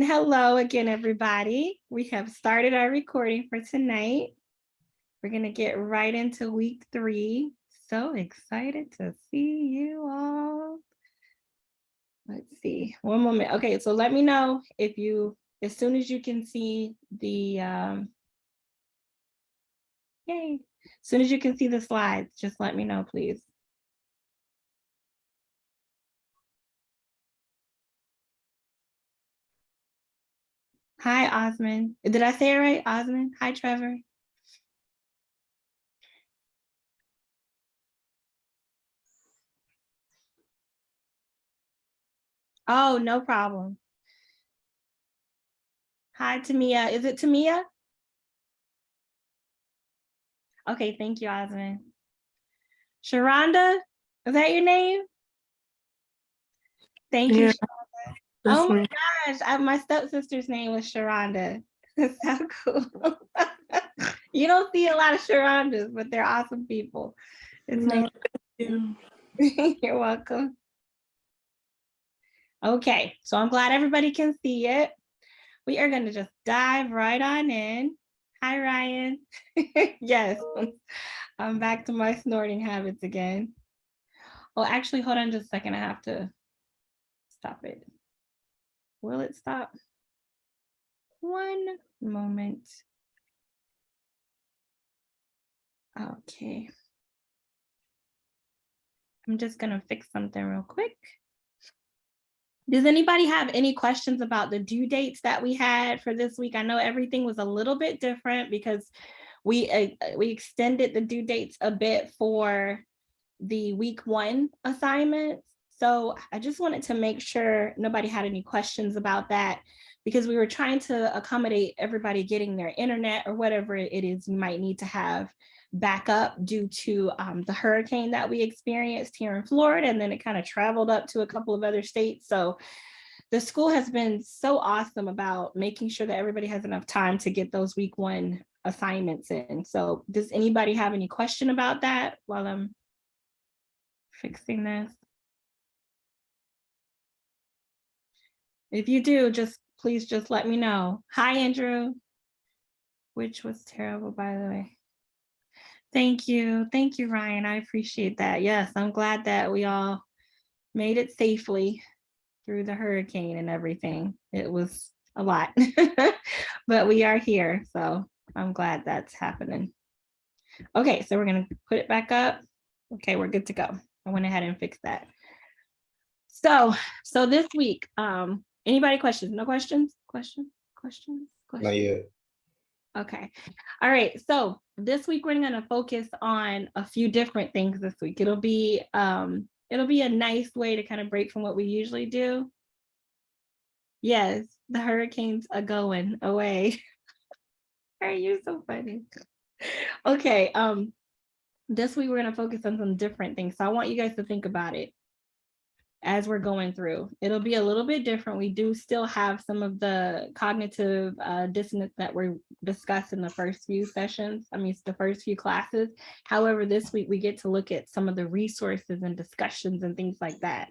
Hello again, everybody. We have started our recording for tonight. We're going to get right into week three. So excited to see you all. Let's see, one moment. Okay, so let me know if you, as soon as you can see the, um, yay, as soon as you can see the slides, just let me know, please. Hi, Osmond. Did I say it right, Osmond? Hi, Trevor. Oh, no problem. Hi, Tamia. Is it Tamia? Okay, thank you, Osmond. Sharonda, is that your name? Thank you. Yeah, Sharonda. Oh my gosh, I, my stepsister's name was Sharonda. That's so cool. you don't see a lot of Sharondas, but they're awesome people. It's nice. you. You're welcome. Okay, so I'm glad everybody can see it. We are going to just dive right on in. Hi, Ryan. yes, I'm back to my snorting habits again. Oh, actually, hold on just a second. I have to stop it. Will it stop? One moment. Okay. I'm just gonna fix something real quick. Does anybody have any questions about the due dates that we had for this week? I know everything was a little bit different because we uh, we extended the due dates a bit for the week one assignments. So I just wanted to make sure nobody had any questions about that because we were trying to accommodate everybody getting their internet or whatever it is you might need to have back up due to um, the hurricane that we experienced here in Florida and then it kind of traveled up to a couple of other states. So the school has been so awesome about making sure that everybody has enough time to get those week one assignments in. So does anybody have any question about that while I'm fixing this? If you do, just please just let me know. Hi, Andrew. Which was terrible, by the way. Thank you. Thank you, Ryan. I appreciate that. Yes, I'm glad that we all made it safely through the hurricane and everything. It was a lot, but we are here. So I'm glad that's happening. Okay, so we're gonna put it back up. Okay, we're good to go. I went ahead and fixed that. So, so this week, um, anybody questions? No questions? Questions? Questions? Questions? Not yet. Okay. All right. So this week we're going to focus on a few different things this week. It'll be um it'll be a nice way to kind of break from what we usually do. Yes, the hurricanes are going away. Are you so funny? Okay, um this week we're going to focus on some different things. So I want you guys to think about it as we're going through. It'll be a little bit different. We do still have some of the cognitive uh, dissonance that were discussed in the first few sessions, I mean, the first few classes. However, this week we get to look at some of the resources and discussions and things like that.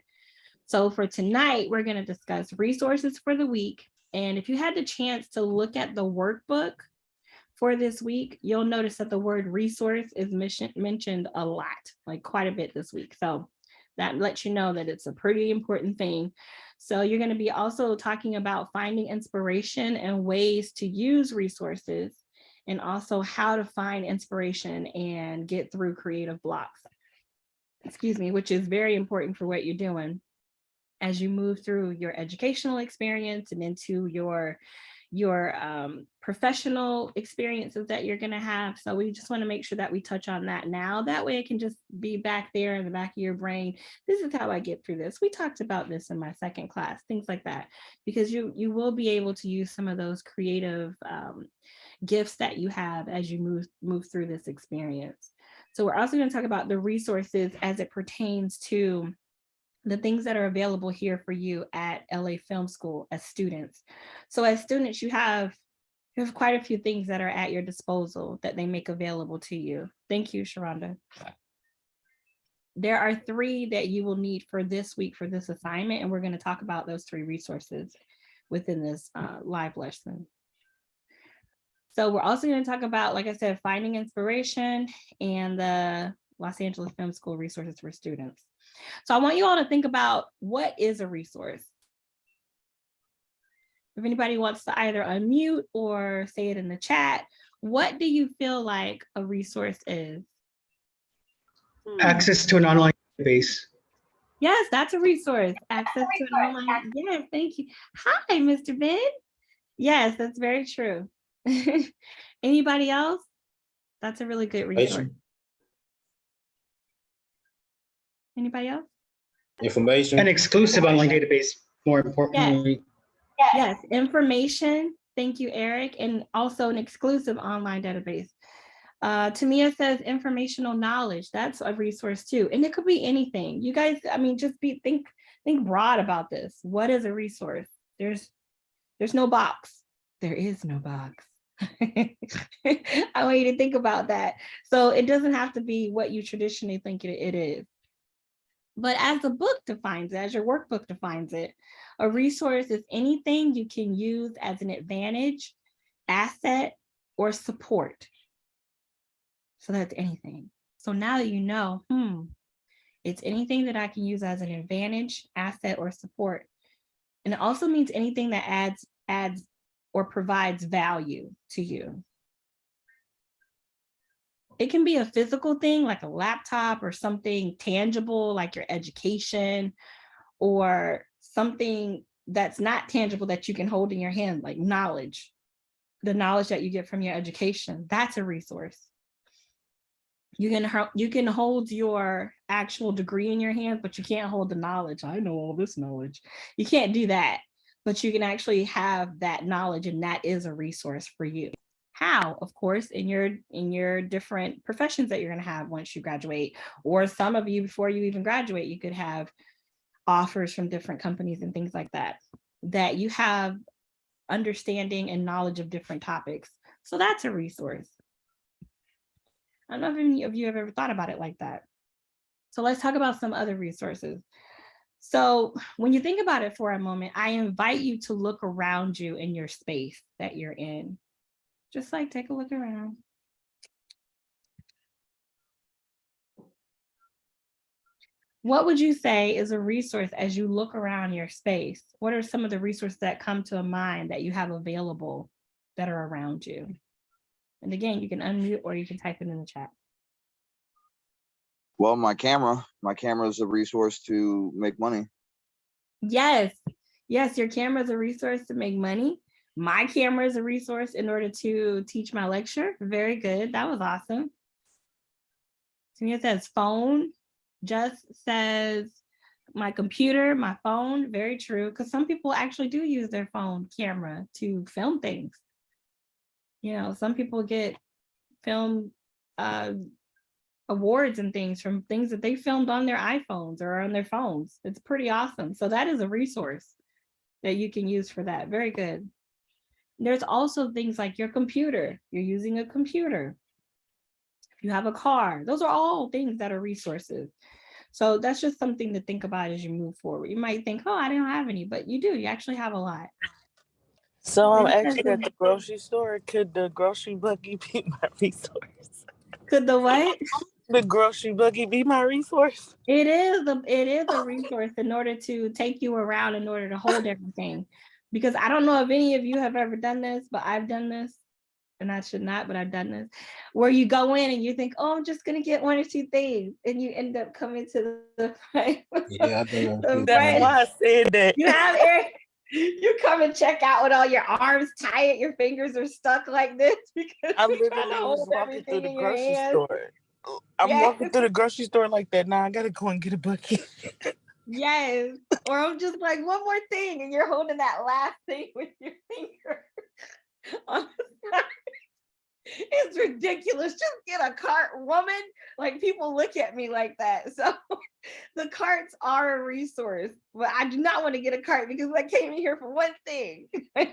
So for tonight, we're gonna discuss resources for the week. And if you had the chance to look at the workbook for this week, you'll notice that the word resource is mentioned a lot, like quite a bit this week. So that lets you know that it's a pretty important thing. So you're going to be also talking about finding inspiration and ways to use resources and also how to find inspiration and get through creative blocks. Excuse me, which is very important for what you're doing as you move through your educational experience and into your your um, professional experiences that you're going to have. So we just want to make sure that we touch on that now. That way it can just be back there in the back of your brain. This is how I get through this. We talked about this in my second class, things like that, because you, you will be able to use some of those creative um, gifts that you have as you move, move through this experience. So we're also going to talk about the resources as it pertains to the things that are available here for you at LA Film School as students. So as students, you have, you have quite a few things that are at your disposal that they make available to you. Thank you, Sharonda. There are three that you will need for this week for this assignment, and we're going to talk about those three resources. within this uh, live lesson. So we're also going to talk about, like I said, finding inspiration and the Los Angeles Film School resources for students. So I want you all to think about what is a resource. If anybody wants to either unmute or say it in the chat, what do you feel like a resource is? access to an online database. Yes, that's a resource. Access to an online. Yes, thank you. Hi, Mr. Ben. Yes, that's very true. Anybody else? That's a really good resource. Anybody else? Information. An exclusive online database, more importantly. Yes, information. Thank you, Eric. And also an exclusive online database. Uh, Tamia says informational knowledge. That's a resource too. And it could be anything. You guys, I mean, just be think think broad about this. What is a resource? There's there's no box. There is no box. I want you to think about that. So it doesn't have to be what you traditionally think it, it is. But as the book defines it, as your workbook defines it, a resource is anything you can use as an advantage, asset, or support. So that's anything. So now that you know, hmm, it's anything that I can use as an advantage, asset, or support. And it also means anything that adds, adds or provides value to you. It can be a physical thing like a laptop or something tangible like your education or something that's not tangible that you can hold in your hand like knowledge, the knowledge that you get from your education. That's a resource. You can, you can hold your actual degree in your hand, but you can't hold the knowledge. I know all this knowledge. You can't do that, but you can actually have that knowledge and that is a resource for you. How, of course, in your in your different professions that you're going to have once you graduate, or some of you before you even graduate, you could have offers from different companies and things like that, that you have understanding and knowledge of different topics. So that's a resource. I don't know if any of you have ever thought about it like that. So let's talk about some other resources. So when you think about it for a moment, I invite you to look around you in your space that you're in. Just like take a look around. What would you say is a resource as you look around your space? What are some of the resources that come to a mind that you have available that are around you? And again, you can unmute or you can type it in the chat. Well, my camera, my camera is a resource to make money. Yes, yes, your camera is a resource to make money. My camera is a resource in order to teach my lecture. Very good. That was awesome. Tamia says phone. Just says my computer, my phone. Very true. Because some people actually do use their phone camera to film things. You know, some people get film uh, awards and things from things that they filmed on their iPhones or on their phones. It's pretty awesome. So that is a resource that you can use for that. Very good. There's also things like your computer. You're using a computer. You have a car, those are all things that are resources. So that's just something to think about as you move forward. You might think, oh, I don't have any, but you do. You actually have a lot. So I'm actually at the grocery store. Could the grocery buggy be my resource? Could the what? The grocery buggy be my resource? It is a it is a resource in order to take you around in order to hold everything. Because I don't know if any of you have ever done this, but I've done this. And I should not, but I've done this, where you go in and you think, oh, I'm just gonna get one or two things, and you end up coming to the front. Yeah, I've done that The too. That's why I said that. You have Eric, you come and check out with all your arms tight, your fingers are stuck like this because I you're trying literally to was hold walking through the grocery hands. store. I'm Yes. walking through the grocery store like that. Now I gotta go and get a bucket. Yes. Or I'm just like, one more thing, and you're holding that last thing with your finger. It's ridiculous. Just get a cart, woman. Like people look at me like that. So the carts are a resource, but I do not want to get a cart because I came in here for one thing.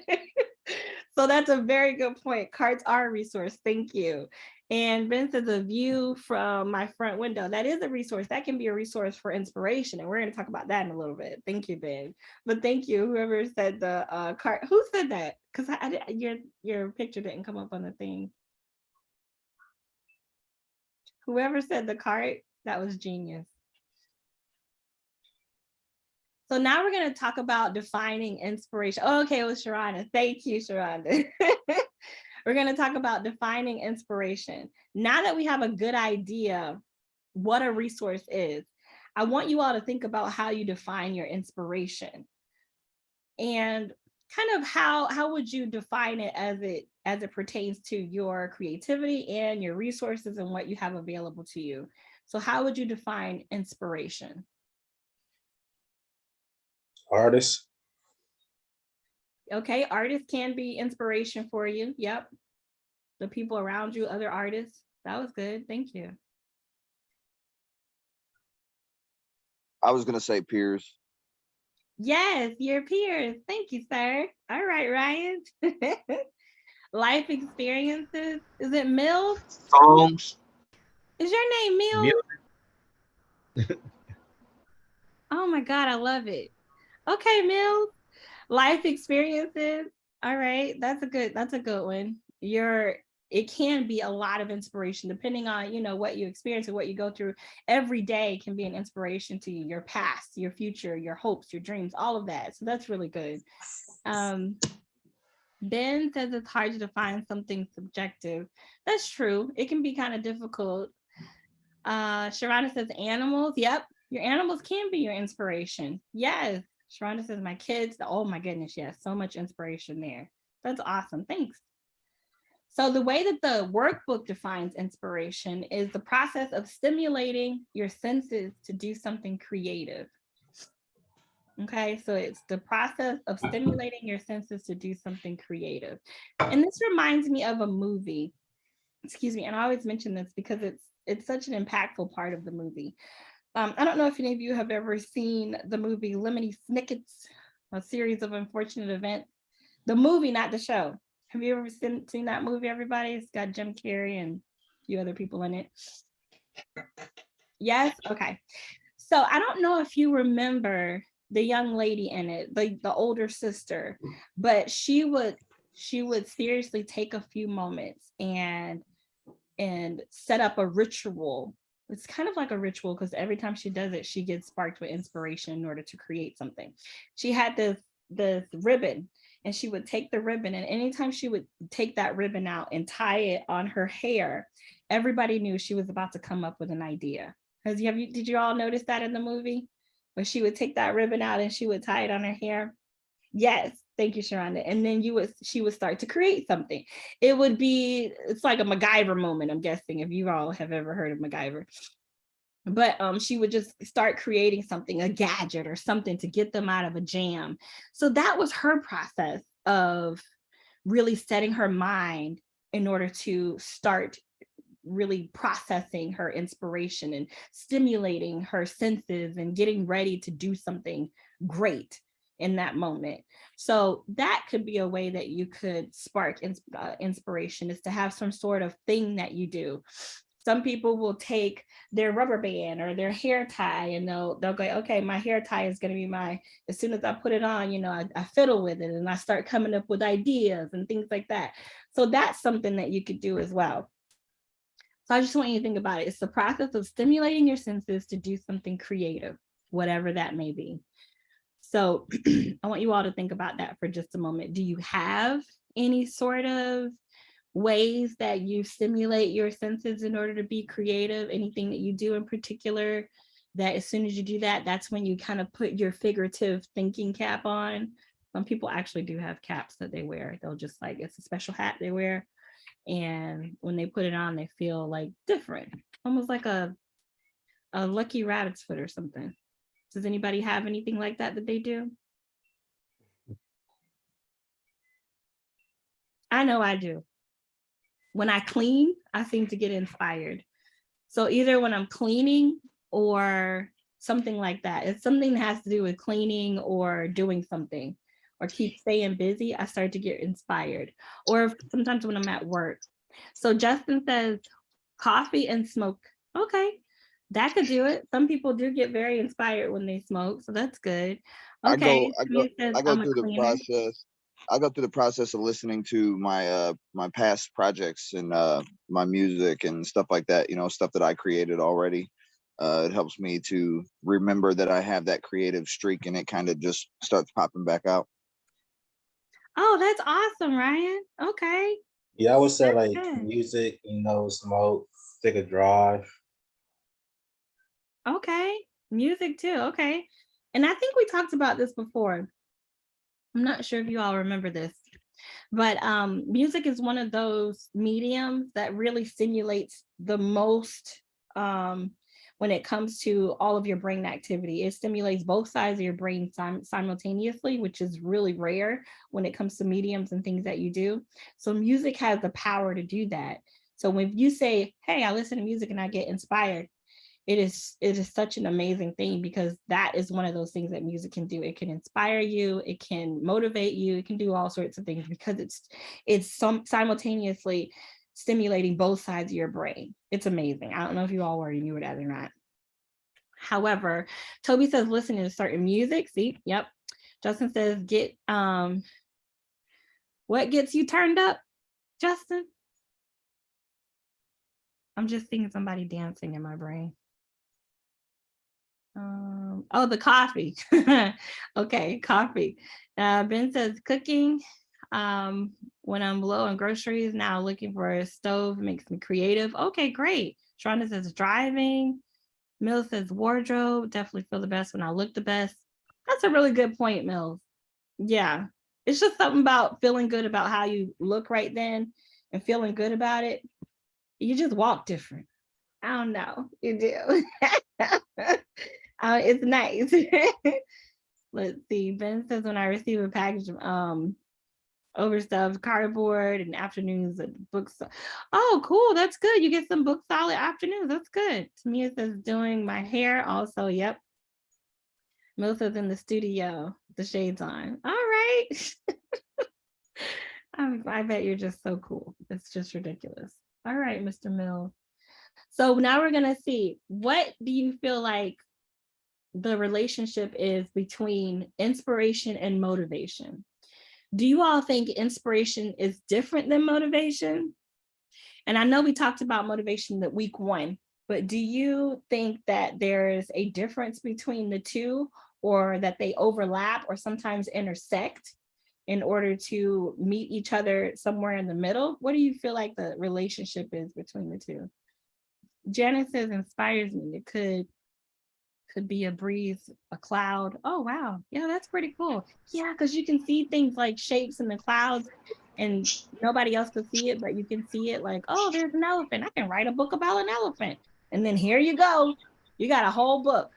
So that's a very good point. Carts are a resource. Thank you. And Ben says a view from my front window. That is a resource. That can be a resource for inspiration. And we're going to talk about that in a little bit. Thank you, Ben. But thank you, whoever said the uh, card. Who said that? Because I, I your your picture didn't come up on the thing. Whoever said the cart, that was genius. So now we're going to talk about defining inspiration. Oh, okay, it was Sharonda. Thank you, Sharonda. we're going to talk about defining inspiration. Now that we have a good idea what a resource is, I want you all to think about how you define your inspiration. And kind of how how would you define it as it as it pertains to your creativity and your resources and what you have available to you. So how would you define inspiration? Artist, Okay, artists can be inspiration for you. Yep. The people around you, other artists. That was good. Thank you. I was gonna say peers. Yes, your peers. Thank you, sir. All right, Ryan. Life experiences. Is it Mills? songs, Is your name Mills? Oh my God, I love it. Okay, Mills. Life experiences. All right, that's a good, that's a good one. You're, it can be a lot of inspiration depending on, you know, what you experience and what you go through. Every day can be an inspiration to you, your past, your future, your hopes, your dreams, all of that. So that's really good. Um, Ben says it's hard to define something subjective. That's true. It can be kind of difficult. Uh, Sharana says animals. Yep, your animals can be your inspiration. Yes. Sharonda says my kids. Oh my goodness, yes, so much inspiration there. That's awesome. Thanks. So the way that the workbook defines inspiration is the process of stimulating your senses to do something creative. Okay, so it's the process of stimulating your senses to do something creative. And this reminds me of a movie. Excuse me, and I always mention this because it's it's such an impactful part of the movie. Um, I don't know if any of you have ever seen the movie Lemony Snicket's, a series of unfortunate events. The movie, not the show. Have you ever seen, seen that movie, everybody? It's got Jim Carrey and a few other people in it. Yes, okay. So I don't know if you remember the young lady in it, the, the older sister, but she would she would seriously take a few moments and and set up a ritual it's kind of like a ritual because every time she does it, she gets sparked with inspiration in order to create something. She had this, this ribbon and she would take the ribbon and anytime she would take that ribbon out and tie it on her hair, everybody knew she was about to come up with an idea. Has you, have you, did you all notice that in the movie? Where she would take that ribbon out and she would tie it on her hair? Yes, thank you, Sharonda. And then you would, she would start to create something. It would be, it's like a MacGyver moment, I'm guessing, if you all have ever heard of MacGyver. But um, she would just start creating something, a gadget or something to get them out of a jam. So that was her process of really setting her mind in order to start really processing her inspiration and stimulating her senses and getting ready to do something great in that moment. So that could be a way that you could spark ins uh, inspiration is to have some sort of thing that you do. Some people will take their rubber band or their hair tie and they'll they'll go, okay, my hair tie is going to be my, as soon as I put it on, you know, I, I fiddle with it and I start coming up with ideas and things like that. So that's something that you could do as well. So I just want you to think about it. It's the process of stimulating your senses to do something creative, whatever that may be. So I want you all to think about that for just a moment. Do you have any sort of ways that you stimulate your senses in order to be creative? Anything that you do in particular that as soon as you do that, that's when you kind of put your figurative thinking cap on. Some people actually do have caps that they wear. They'll just like, it's a special hat they wear. And when they put it on, they feel like different, almost like a, a lucky rabbit's foot or something. Does anybody have anything like that that they do? I know I do. When I clean, I seem to get inspired. So either when I'm cleaning or something like that. It's something that has to do with cleaning or doing something. or keep staying busy, I start to get inspired. Or sometimes when I'm at work. So Justin says coffee and smoke. Okay, that could do it. Some people do get very inspired when they smoke, so that's good. I Okay. go, I go, says, I go through the process. I go through the process of listening to my uh my past projects and uh my music and stuff like that. You know, stuff that I created already. Uh, it helps me to remember that I have that creative streak, and it kind of just starts popping back out. Oh, that's awesome, Ryan. Okay. Yeah, I would say That's like good. music, you know, smoke, take a drive. Okay, music too. Okay. And I think we talked about this before. I'm not sure if you all remember this, but um, music is one of those mediums that really stimulates the most um, when it comes to all of your brain activity. It stimulates both sides of your brain sim- simultaneously, which is really rare when it comes to mediums and things that you do. So music has the power to do that. So when you say, hey, I listen to music and I get inspired, it is it is such an amazing thing because that is one of those things that music can do. It can inspire you it can motivate you it can do all sorts of things because it's it's some simultaneously stimulating both sides of your brain. It's amazing. I don't know if you all already knew that or not however toby says listening to certain music. See yep. Justin says get um what gets you turned up? Justin? I'm just seeing somebody dancing in my brain um, oh, the coffee. okay, coffee. Uh, ben says cooking. Um, when I'm low on groceries, now looking for a stove makes me creative. Okay, great. Shonda says driving. Mills says wardrobe. Definitely feel the best when I look the best. That's a really good point, Mills. Yeah, it's just something about feeling good about how you look right then and feeling good about it. You just walk different. I don't know. You do. uh, it's nice. Let's see. Ben says when I receive a package of um overstuffed cardboard and afternoons at books. Oh, cool. That's good. You get some book solid afternoons. That's good. Tamia says doing my hair also. Yep. Mil says in the studio, the shades on. All right. I, I bet you're just so cool. It's just ridiculous. All right, Mr. Mills. So now we're gonna see, what do you feel like the relationship is between inspiration and motivation? Do you all think inspiration is different than motivation? And I know we talked about motivation that week one, but do you think that there's a difference between the two or that they overlap or sometimes intersect in order to meet each other somewhere in the middle? What do you feel like the relationship is between the two? Janice says inspires me. It could could be a breeze, a cloud. Oh wow, yeah, that's pretty cool. Yeah, because you can see things like shapes in the clouds, and nobody else could see it, but you can see it. Like, oh, there's an elephant. I can write a book about an elephant, and then here you go, you got a whole book.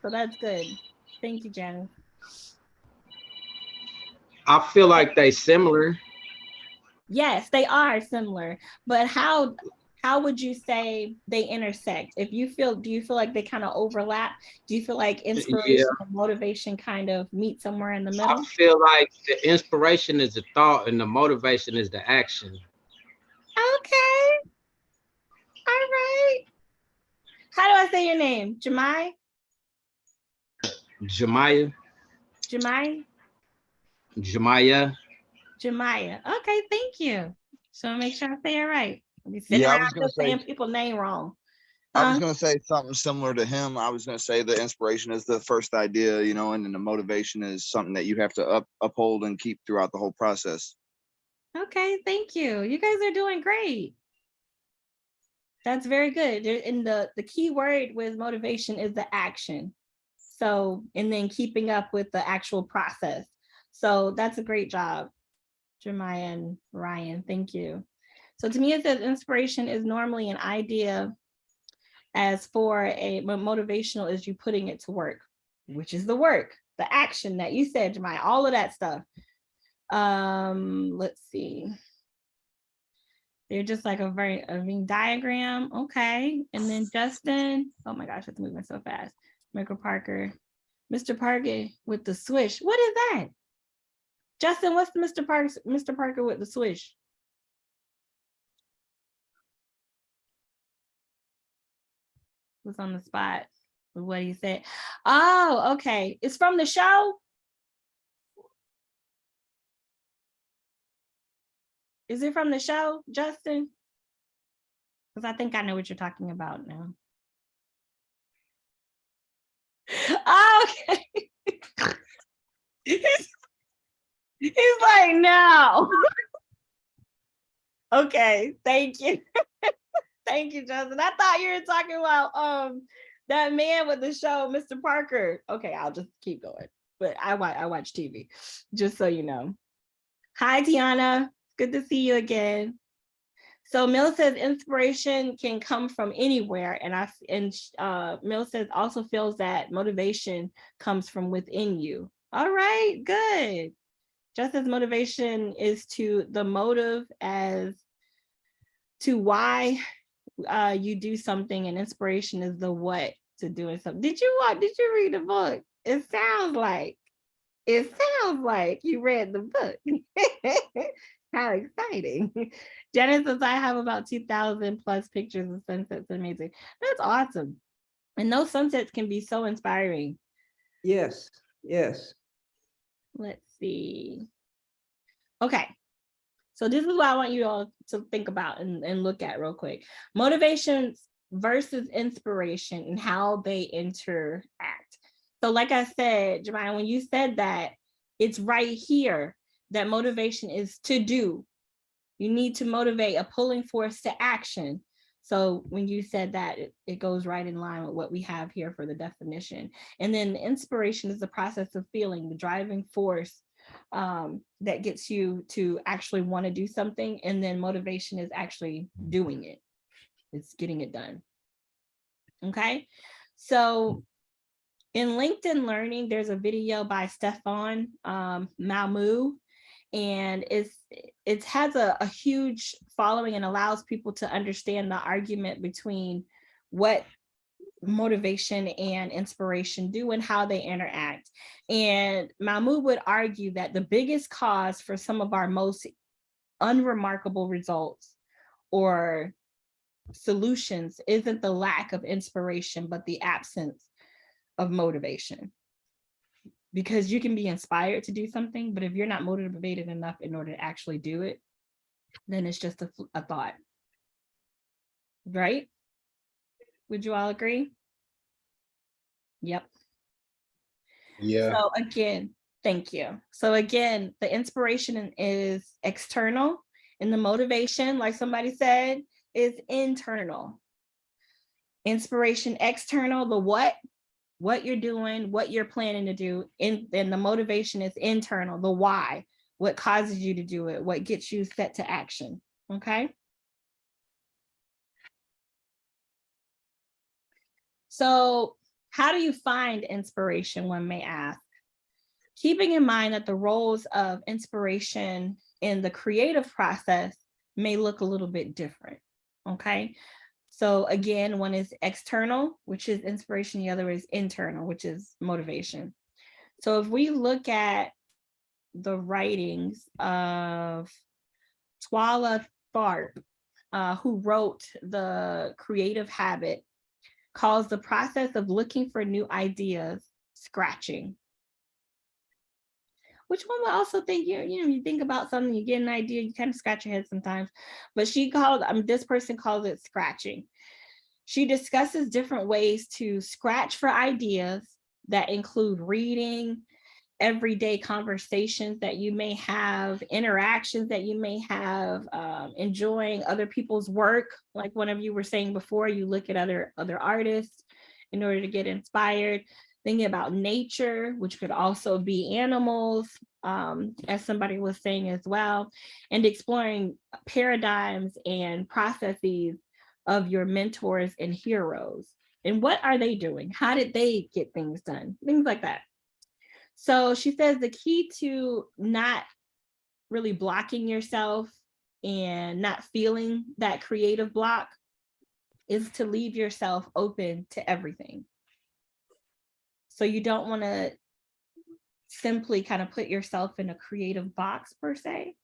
So that's good. Thank you, Janice. I feel like they similar. Yes, they are similar, but how how would you say they intersect? If you feel, do you feel like they kind of overlap? Do you feel like inspiration and motivation kind of meet somewhere in the middle? I feel like the inspiration is the thought and the motivation is the action. Okay. All right. How do I say your name? Jemai? Jemiah, Jemai? Jemiah. Jemiah. Okay, thank you. So make sure I say it right. I'll sitting Yeah, I was gonna just saying say- people's name wrong. I was Uh, gonna say something similar to him. I was gonna say the inspiration is the first idea, you know, and then the motivation is something that you have to up, uphold and keep throughout the whole process. Okay, thank you. You guys are doing great. That's very good. There- And the, the key word with motivation is the action. So, and then keeping up with the actual process. So that's a great job, Jeremiah and Ryan. Thank you. So to me, it says inspiration is normally an idea as for a motivational is you putting it to work, which is the work, the action that you said, Jeremiah, all of that stuff. Um, let's see. They're just like a very a Venn diagram. Okay. And then Justin, oh my gosh, it's moving so fast. Michael Parker, Mr. Parker with the swish. What is that? Justin, what's Mr. Parker, Mr. Parker with the swish? Was on the spot with what he said. Oh, okay. It's from the show? Is it from the show, Justin? Because I think I know what you're talking about now. Oh, okay. He's he's like, no. Okay, thank you. Thank you, Justin. I thought you were talking about um that man with the show, Mr. Parker. Okay, I'll just keep going. But I watch I watch TV, just so you know. Hi, Tiana. Good to see you again. So Mill says inspiration can come from anywhere, and I and uh, Mill says also feels that motivation comes from within you. All right, good. Just as motivation is to the motive as to why uh, you do something, and inspiration is the what to doing something. Did you watch? Did you read the book? It sounds like it sounds like you read the book. How exciting. Janice says I have about 2000 plus pictures of sunsets. Amazing. That's awesome. And those sunsets can be so inspiring. Yes, yes. Let's see. Okay. So this is what I want you all to think about and, and look at real quick. Motivations versus inspiration and how they interact. So like I said, Jemima, when you said that, it's right here that motivation is to do. You need to motivate a pulling force to action. So when you said that, it, it goes right in line with what we have here for the definition. And then inspiration is the process of feeling, the driving force um, that gets you to actually want to do something. And then motivation is actually doing it. It's getting it done. Okay, so in LinkedIn Learning, there's a video by Stefan um, Mumaw, and it's it has a, a huge following and allows people to understand the argument between what motivation and inspiration do and how they interact. And Mumaw would argue that the biggest cause for some of our most unremarkable results or solutions isn't the lack of inspiration, but the absence of motivation. Because you can be inspired to do something, but if you're not motivated enough in order to actually do it, then it's just a, a thought. Right? Would you all agree? Yep. Yeah. So again, thank you. So again, the inspiration is external and the motivation, like somebody said, is internal. Inspiration external, the what, what you're doing, what you're planning to do, and then the motivation is internal, the why, what causes you to do it, what gets you set to action, okay? So how do you find inspiration, one may ask? Keeping in mind that the roles of inspiration in the creative process may look a little bit different, okay? So again, one is external, which is inspiration, the other is internal, which is motivation. So if we look at the writings of Twyla Tharp, uh, who wrote The Creative Habit, calls the process of looking for new ideas scratching. Which one would also think you, you know, you think about something, you get an idea, you kind of scratch your head sometimes. But she called, um, this person calls it scratching. She discusses different ways to scratch for ideas that include reading, everyday conversations that you may have, interactions that you may have, um, enjoying other people's work. Like one of you were saying before, you look at other, other artists in order to get inspired. Thinking about nature, which could also be animals, um, as somebody was saying as well, and exploring paradigms and processes of your mentors and heroes. And what are they doing? How did they get things done? Things like that. So she says the key to not really blocking yourself and not feeling that creative block is to leave yourself open to everything. So you don't want to simply kind of put yourself in a creative box per se.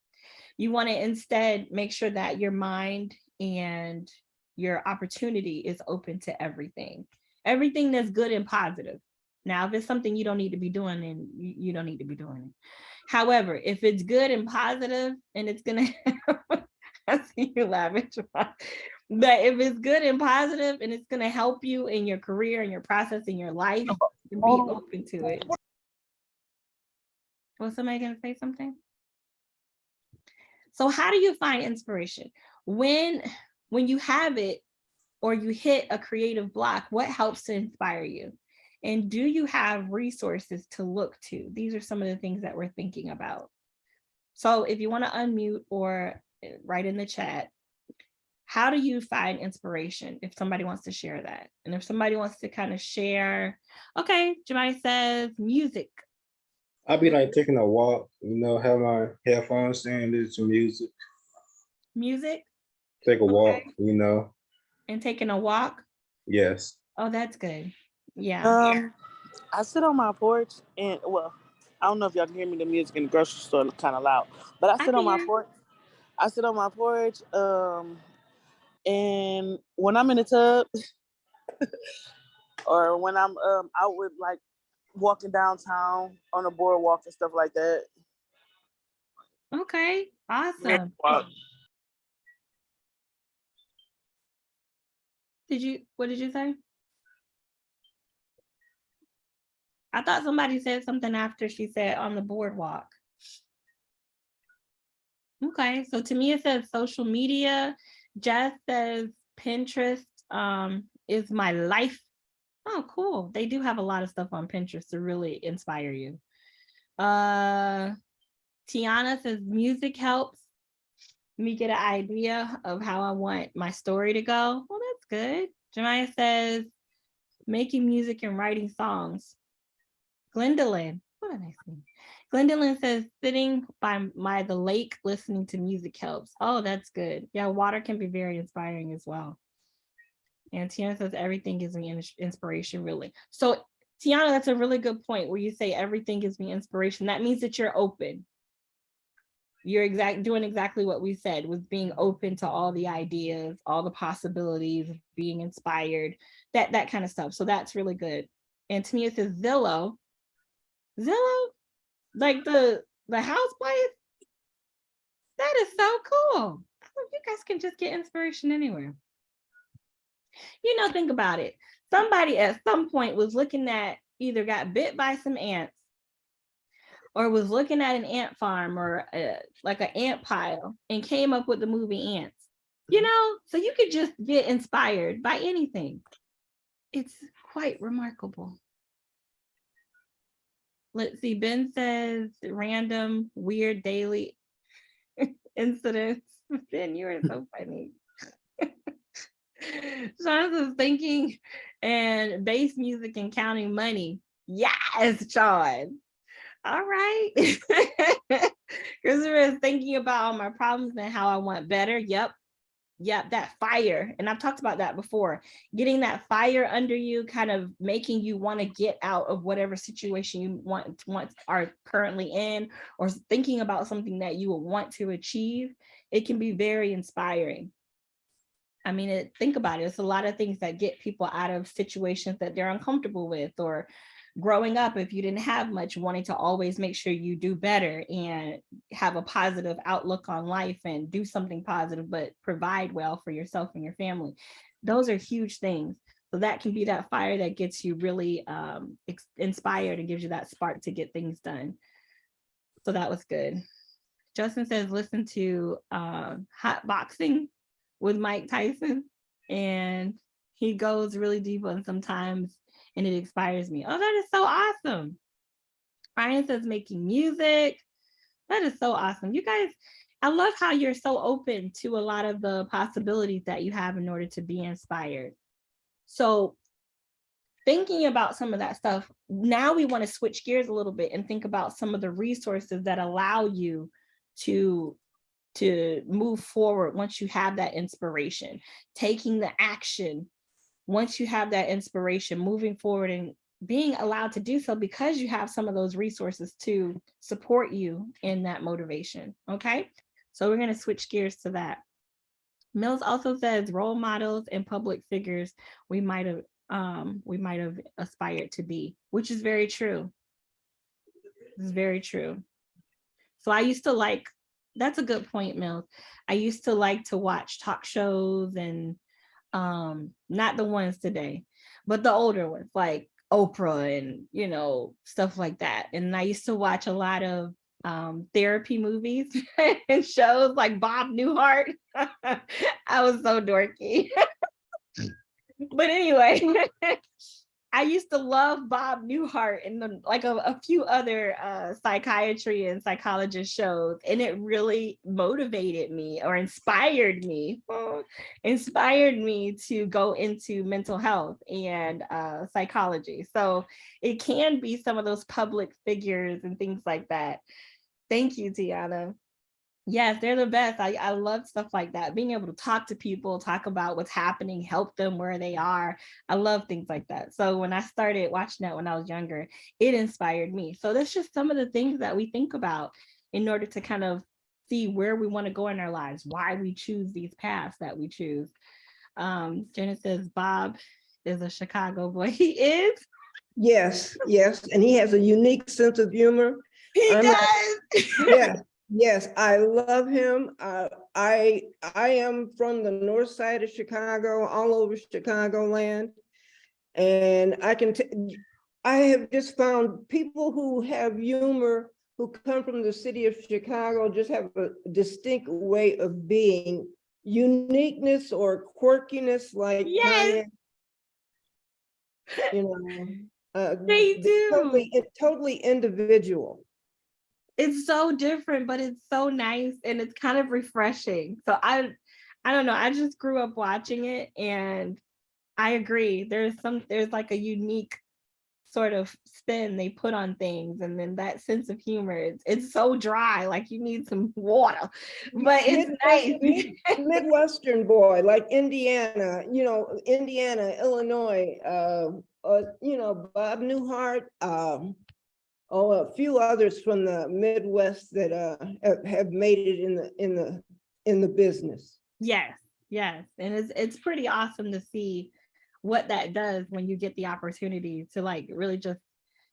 You want to instead make sure that your mind and your opportunity is open to everything, everything that's good and positive. Now, if it's something you don't need to be doing, then you, don't need to be doing it. However, if it's good and positive and it's gonna, I see you laughing, but if it's good and positive and it's gonna help you in your career and your process in your life, oh, be oh. open to it. Was somebody gonna say something? So how do you find inspiration? When, when you have it or you hit a creative block, what helps to inspire you? And do you have resources to look to? These are some of the things that we're thinking about. So if you want to unmute or uh, write in the chat, how do you find inspiration if somebody wants to share that? And if somebody wants to kind of share, okay, Jemai says music. I'll be like taking a walk, you know, have my headphones in, listen to music, Music take a walk, you know. and taking a walk. Yes. Oh, that's good. Yeah. Um, I sit on my porch and well, I don't know if y'all can hear me. The music in the grocery store kind of loud, but I I sit on my porch. I sit on my porch. Um, and when I'm in the tub, or when I'm um out with like walking downtown on a boardwalk and stuff like that. Okay, awesome. walk. Did you, what did you say? I thought somebody said something after she said on the boardwalk. Okay, so to me, it says social media. Jess says Pinterest um, is my life. Oh, cool. They do have a lot of stuff on Pinterest to really inspire you. Uh, Tiana says music helps me get an idea of how I want my story to go. Well, that's good. Jemiah says making music and writing songs. Glendolyn, what did I say? Glendolyn says sitting by my the lake listening to music helps. Oh, that's good. Yeah, water can be very inspiring as well. And Tiana says everything gives me inspiration, really. So Tiana, that's a really good point where you say everything gives me inspiration. That means that you're open you're exact doing exactly what we said was being open to all the ideas all the possibilities being inspired that that kind of stuff so that's really good and Tania says zillow zillow like the the house place that is so cool you guys can just get inspiration anywhere you know think about it somebody at some point was looking at either got bit by some ants or was looking at an ant farm or uh, like an ant pile and came up with the movie Antz. You know, so you could just get inspired by anything. It's quite remarkable. Let's see, Ben says random, weird daily incidents. Ben, you are so funny. Says thinking and bass music and counting money. Yes, Sean. All right. Christopher is thinking about all my problems and how I want better. Yep. Yep, that fire. And I've talked about that before. Getting that fire under you, kind of making you want to get out of whatever situation you want, want are currently in, or thinking about something that you will want to achieve. It can be very inspiring. I mean, it, think about it. It's a lot of things that get people out of situations that they're uncomfortable with or growing up, if you didn't have much, wanting to always make sure you do better and have a positive outlook on life and do something positive, but provide well for yourself and your family. Those are huge things. So that can be that fire that gets you really um, inspired and gives you that spark to get things done. So that was good. Justin says, listen to uh, hot boxing with Mike Tyson and he goes really deep on sometimes and it inspires me. Oh, that is so awesome. Ryan says making music. That is so awesome. You guys, I love how you're so open to a lot of the possibilities that you have in order to be inspired. So thinking about some of that stuff, now we want to switch gears a little bit and think about some of the resources that allow you to to move forward once you have that inspiration, taking the action once you have that inspiration, moving forward and being allowed to do so because you have some of those resources to support you in that motivation. Okay, so we're going to switch gears to that. Mills also says role models and public figures we might have um, we might have aspired to be, which is very true. Is very true. So I used to like, that's a good point, Mills. I used to like to watch talk shows and um, not the ones today, but the older ones like Oprah and, you know, stuff like that. And I used to watch a lot of um, therapy movies and shows like Bob Newhart. I was so dorky. but anyway, I used to love Bob Newhart and the, like a, a few other uh, psychiatry and psychologist shows, and it really motivated me or inspired me, inspired me to go into mental health and uh, psychology. So it can be some of those public figures and things like that. Thank you, Tiana. Yes, they're the best. I, I love stuff like that. Being able to talk to people, talk about what's happening, help them where they are. I love things like that. So when I started watching that when I was younger, it inspired me. So that's just some of the things that we think about in order to kind of see where we want to go in our lives, why we choose these paths that we choose. Um, Jenna says Bob is a Chicago boy. He is. Yes, yes, and he has a unique sense of humor. He I'm not- does. Yes, I love him. Uh, I, I am from the north side of Chicago, all over Chicagoland. And I can, I have just found people who have humor, who come from the city of Chicago, just have a distinct way of being. Uniqueness or quirkiness like. Yes. Kanye, You know. uh, They they're Totally, do. totally individual. It's so different, but it's so nice and it's kind of refreshing. So I I don't know, I just grew up watching it and I agree. There's some there's like a unique sort of spin they put on things and then that sense of humor it's, it's so dry like you need some water but it's nice Midwestern- Midwestern boy, like Indiana, you know, Indiana, Illinois, uh, uh, you know, Bob Newhart, um, oh, a few others from the Midwest that, uh, have, made it in the, in the, in the business. Yes, yes. And it's it's pretty awesome to see what that does when you get the opportunity to like really just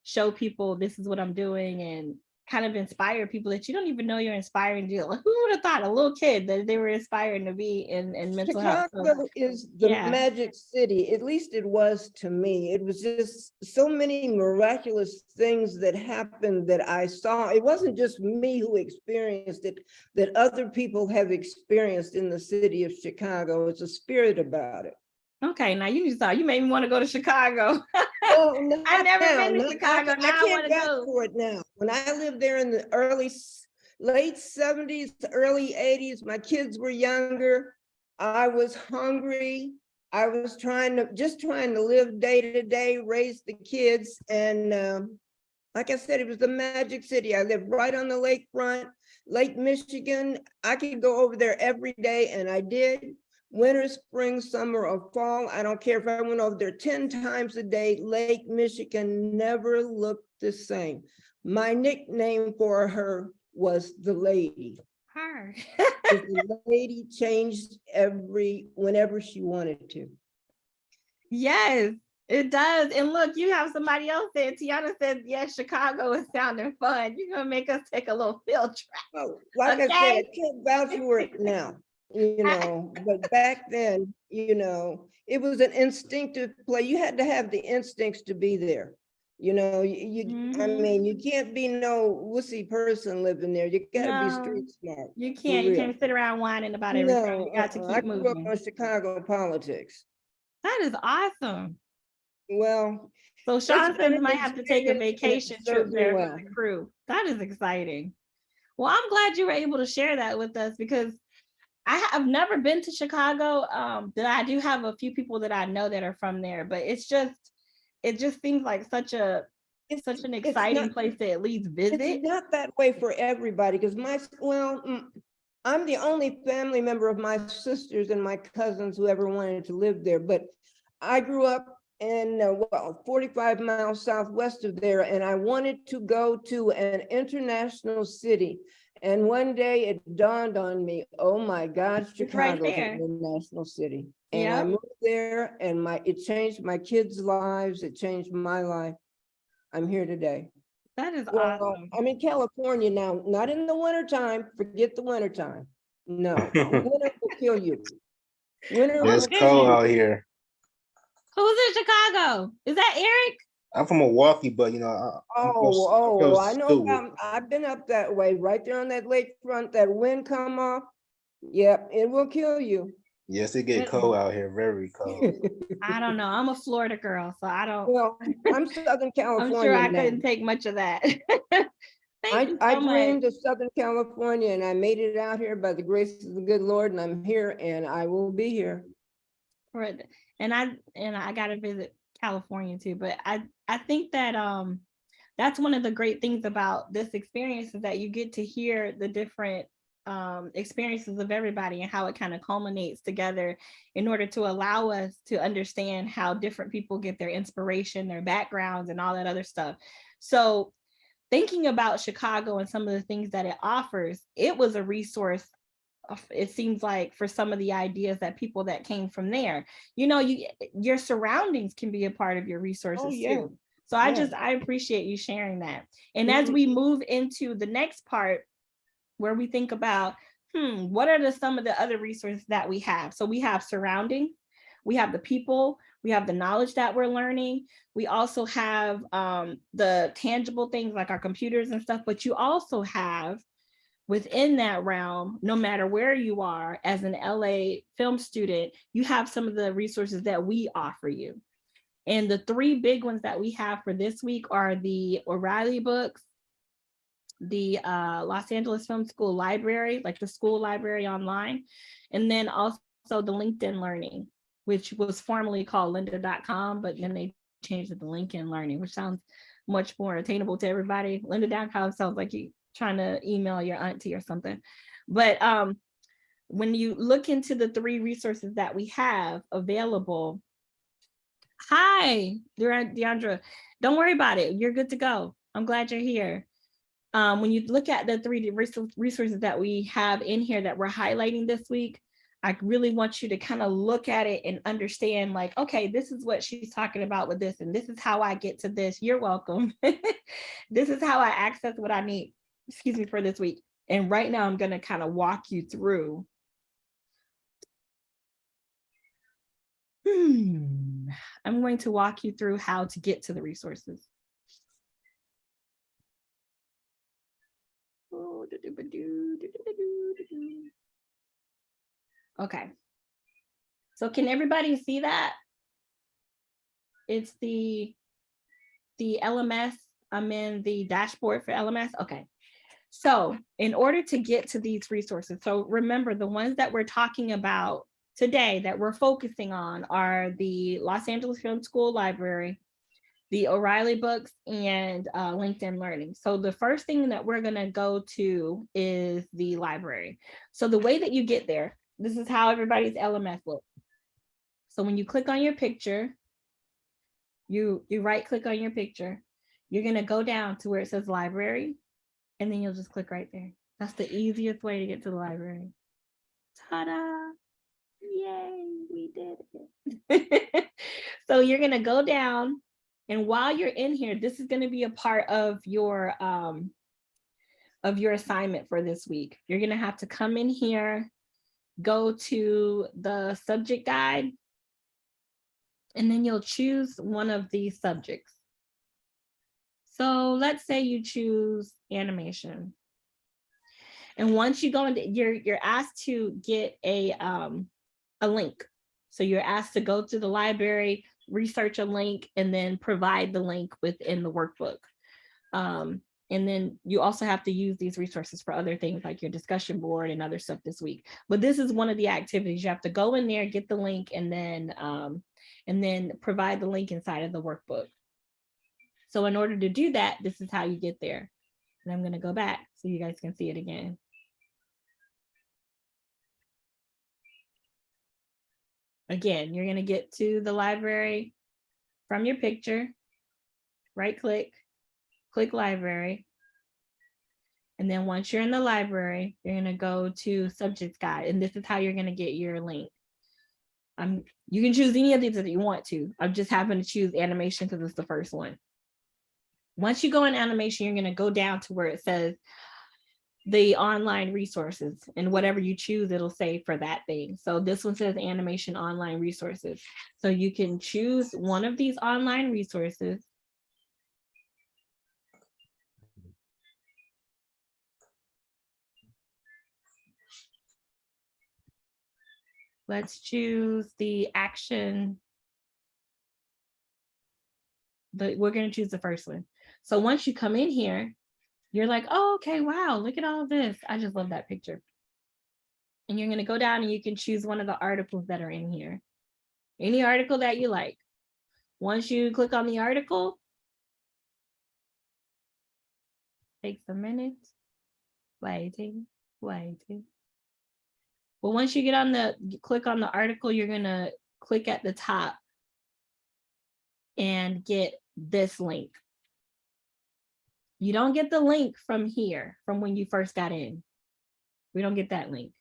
show people this is what I'm doing and kind of inspire people that you don't even know you're inspiring to. Like, who would have thought a little kid that they were inspiring to be in, in mental health? So, Chicago is the yeah. magic city, at least it was to me. It was just so many miraculous things that happened that I saw. It wasn't just me who experienced it, that other people have experienced in the city of Chicago. It's a spirit about it. Okay, now you saw you made me want to go to Chicago. Oh, not I've never now, been to Chicago, I I can't go. For it now. When I lived there in the early, late seventies, early eighties, my kids were younger. I was hungry. I was trying to, just trying to live day to day, raise the kids and um, like I said, it was the magic city. I lived right on the lakefront, Lake Michigan. I could go over there every day and I did. Winter, spring, summer, or fall. I don't care if I went over there ten times a day. Lake Michigan never looked the same. My nickname for her was the lady. Her. The lady changed every, whenever she wanted to. Yes, it does. And look, you have somebody else there. Tiana said, yes, Chicago is sounding fun. You're gonna make us take a little field trip. Well, like I said, I Okay. can't vouch for it now, you know, but back then, you know, it was an instinctive play. You had to have the instincts to be there. You know, you, you, I Mhm. mean, you can't be no wussy person living there. You gotta be No, street smart. You can't, you can't sit around whining about everything. No, You got to uh-uh. I keep grew up moving. on Chicago politics. That is awesome. Well, So Sean says might have to take a experience and it vacation trip there well. for the crew. That is exciting. Well, I'm glad you were able to share that with us because I have never been to Chicago. Um, that I do have a few people that I know that are from there, but it's just, it just seems like such a, it's such an exciting not- place to at least visit. It's not that way for everybody, because my, well, mm, I'm the only family member of my sisters and my cousins who ever wanted to live there, but I grew up in, uh, well, 45 miles southwest of there, and I wanted to go to an international city. And one day it dawned on me, oh my God, It's right Chicago's there. an international city. And I moved there and my, it changed my kids' lives, it changed my life. I'm here today. That is Well, awesome. I'm in California now, not in the winter time. forget the winter time. No, winter will kill you. Winter will It's Okay. cold out here. Who's in Chicago? Is that Eric? I'm from Milwaukee, but you know, I, I'm Oh, oh, close I know, to it. um, I've been up that way, right there on that lakefront, that wind come off. Yep, it will kill you. Yes, it get cold out here, very cold. I don't know. I'm a Florida girl, so I don't, Well, I'm Southern California. I'm sure I California couldn't take much of that. Thank I, you I so much. dreamed of Southern California and I made it out here by the grace of the good Lord and I'm here and I will be here. for. And I and I gotta visit California too. But I I think that um that's one of the great things about this experience is that you get to hear the different um experiences of everybody and how it kind of culminates together in order to allow us to understand how different people get their inspiration, their backgrounds, and all that other stuff. So thinking about Chicago and some of the things that it offers, it was a resource it seems like for some of the ideas that people that came from there. You know you your surroundings can be a part of your resources Oh, yeah. too. So i just i appreciate you sharing that. And as we move into the next part where we think about hmm what are the some of the other resources that we have? So we have surrounding we have the people we have the knowledge that we're learning we also have um, the tangible things like our computers and stuff but you also have within that realm, no matter where you are as an LA film student, you have some of the resources that we offer you. And the three big ones that we have for this week are the O'Reilly books, the uh, Los Angeles Film School Library, like the school library online, and then also the LinkedIn Learning, which was formerly called lynda.com, but then they changed it to LinkedIn Learning, which sounds much more attainable to everybody. Lynda.com sounds like you trying to email your auntie or something. But um, when you look into the three resources that we have available, hi, Deandra, don't worry about it. You're good to go. I'm glad you're here. Um, when you look at the three resources that we have in here that we're highlighting this week, I really want you to kind of look at it and understand like, okay, this is what she's talking about with this, and this is how I get to this. You're welcome. this is how I access what I need, excuse me, for this week. And right now I'm gonna kind of walk you through. Hmm, I'm going to walk you through how to get to the resources. Okay. So can everybody see that? It's the, the LMS, I'm in the dashboard for LMS, okay. So in order to get to these resources, so remember the ones that we're talking about today that we're focusing on are the Los Angeles Film School Library, the O'Reilly books and uh, LinkedIn Learning. So the first thing that we're gonna go to is the library. So the way that you get there, this is how everybody's LMS looks. So when you click on your picture, you, you right click on your picture, you're gonna go down to where it says library, and then you'll just click right there. That's the easiest way to get to the library. Ta-da! Yay, we did it. so you're gonna go down and while you're in here, this is gonna be a part of your um of your assignment for this week. You're gonna have to come in here, go to the subject guide, and then you'll choose one of these subjects. So let's say you choose animation. And once you go into, you're, you're asked to get a, um, a link. So you're asked to go to the library, research a link, and then provide the link within the workbook. Um, and then you also have to use these resources for other things like your discussion board and other stuff this week. But this is one of the activities. You have to go in there, get the link, and then um, and then provide the link inside of the workbook. So in order to do that, this is how you get there. And I'm gonna go back so you guys can see it again. Again, you're gonna get to the library, from your picture, right click, click library. And then once you're in the library, you're gonna go to subjects guide, and this is how you're gonna get your link. Um, you can choose any of these if you want to. I'm just having to choose animation because it's the first one. Once you go in animation, you're gonna go down to where it says the online resources and whatever you choose, it'll say for that thing. So this one says animation online resources. So you can choose one of these online resources. Let's choose the action. The, we're gonna choose the first one. So once you come in here, you're like, oh, okay, wow, look at all this. I just love that picture. And you're gonna go down and you can choose one of the articles that are in here. Any article that you like. Once you click on the article, takes a minute, waiting, waiting. But once you get on the, click on the article, you're gonna click at the top and get this link. You don't get the link from here, from when you first got in. We don't get that link.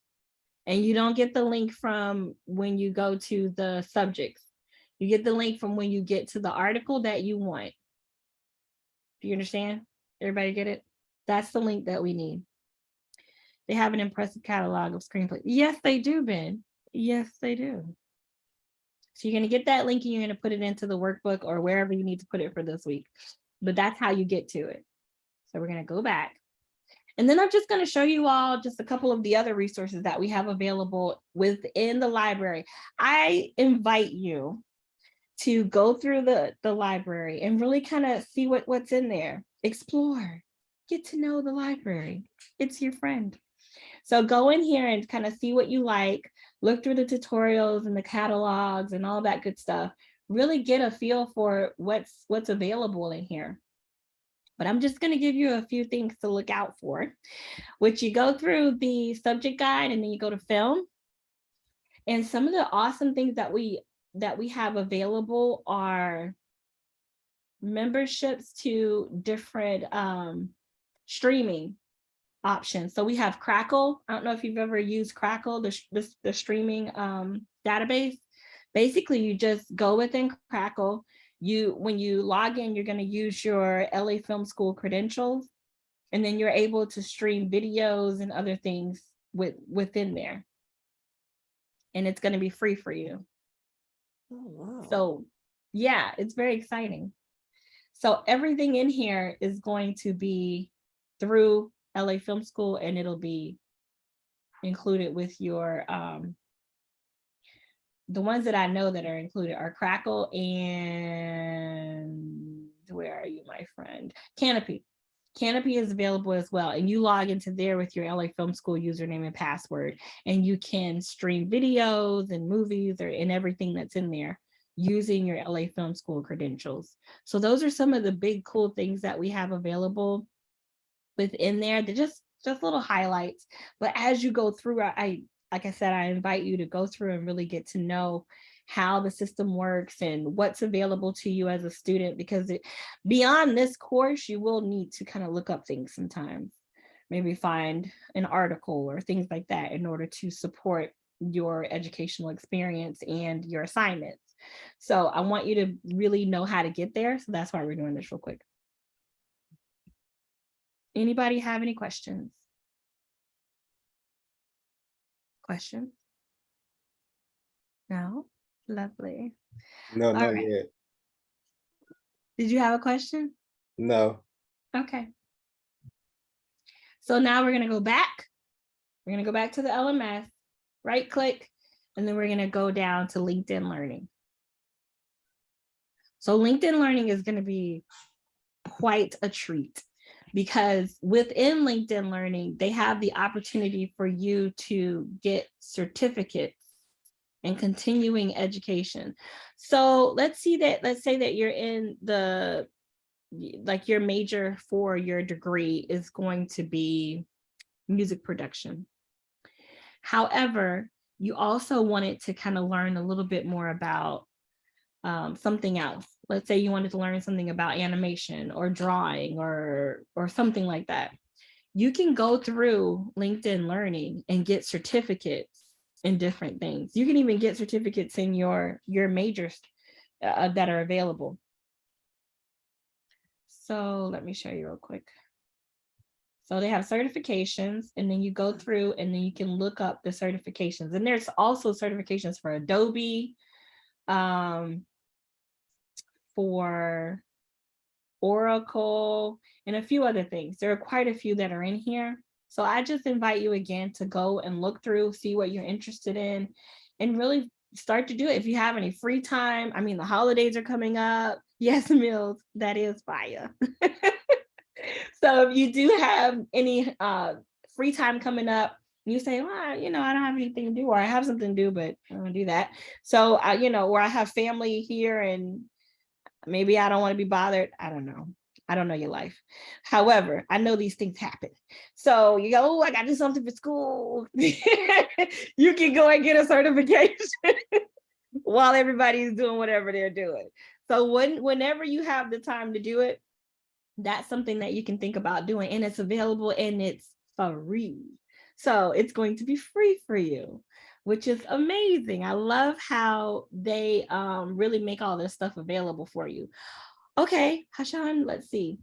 And you don't get the link from when you go to the subjects. You get the link from when you get to the article that you want. Do you understand? Everybody get it? That's the link that we need. They have an impressive catalog of screenplays. Yes, they do, Ben. Yes, they do. So you're gonna get that link and you're gonna put it into the workbook or wherever you need to put it for this week. But that's how you get to it. So we're gonna go back. And then I'm just gonna show you all just a couple of the other resources that we have available within the library. I invite you to go through the, the library and really kind of see what, what's in there. Explore, get to know the library. It's your friend. So go in here and kind of see what you like, look through the tutorials and the catalogs and all that good stuff. Really get a feel for what's what's available in here. But I'm just going to give you a few things to look out for, which you go through the subject guide and then you go to film. And some of the awesome things that we that we have available are memberships to different um, streaming options. So we have Crackle. I don't know if you've ever used Crackle, the, the, the streaming um, database. Basically, you just go within Crackle. You, when you log in, you're going to use your LA Film School credentials, and then you're able to stream videos and other things with within there. And it's going to be free for you. Oh, wow. So yeah, it's very exciting. So everything in here is going to be through LA Film School and it'll be included with your, um, the ones that I know that are included are Crackle and where are you, my friend? Kanopy. Kanopy is available as well. And you log into there with your LA Film School username and password, and you can stream videos and movies or and everything that's in there using your LA Film School credentials. So those are some of the big cool things that we have available within there. They're just just little highlights. But as you go through, I, I like I said, I invite you to go through and really get to know how the system works and what's available to you as a student, because it, beyond this course, you will need to kind of look up things sometimes, maybe find an article or things like that in order to support your educational experience and your assignments. So I want you to really know how to get there. So that's why we're doing this real quick. Anybody have any questions? Questions? No? Lovely. No, All not right. yet. Did you have a question? No. Okay. So now we're gonna go back. We're gonna go back to the LMS, right click, and then we're gonna go down to LinkedIn Learning. So LinkedIn Learning is gonna be quite a treat because within LinkedIn Learning, they have the opportunity for you to get certificates and continuing education. So let's see that, let's say that you're in the, like your major for your degree is going to be music production. However, you also wanted to kind of learn a little bit more about um, something else. Let's say you wanted to learn something about animation or drawing or or something like that you can go through linkedin learning and get certificates in different things. You can even get certificates in your your majors uh, that are available. So let me show you real quick. So they have certifications and then you go through and then you can look up the certifications. And there's also certifications for adobe um for Oracle, and a few other things. There are quite a few that are in here. So I just invite you again to go and look through, see what you're interested in, and really start to do it. If you have any free time, I mean, the holidays are coming up. Yes, Mills, that is fire. so if you do have any uh, free time coming up, you say, well, you know, I don't have anything to do, or I have something to do, but I don't do that. So, I, you know, or I have family here and maybe I don't want to be bothered. I don't know. I don't know your life. However, I know these things happen. So you go, oh, I got to do something for school. you can go and get a certification while everybody's doing whatever they're doing. So when, whenever you have the time to do it, that's something that you can think about doing and it's available and it's free. So it's going to be free for you, which is amazing. I love how they um, really make all this stuff available for you. Okay, Hashan, let's see.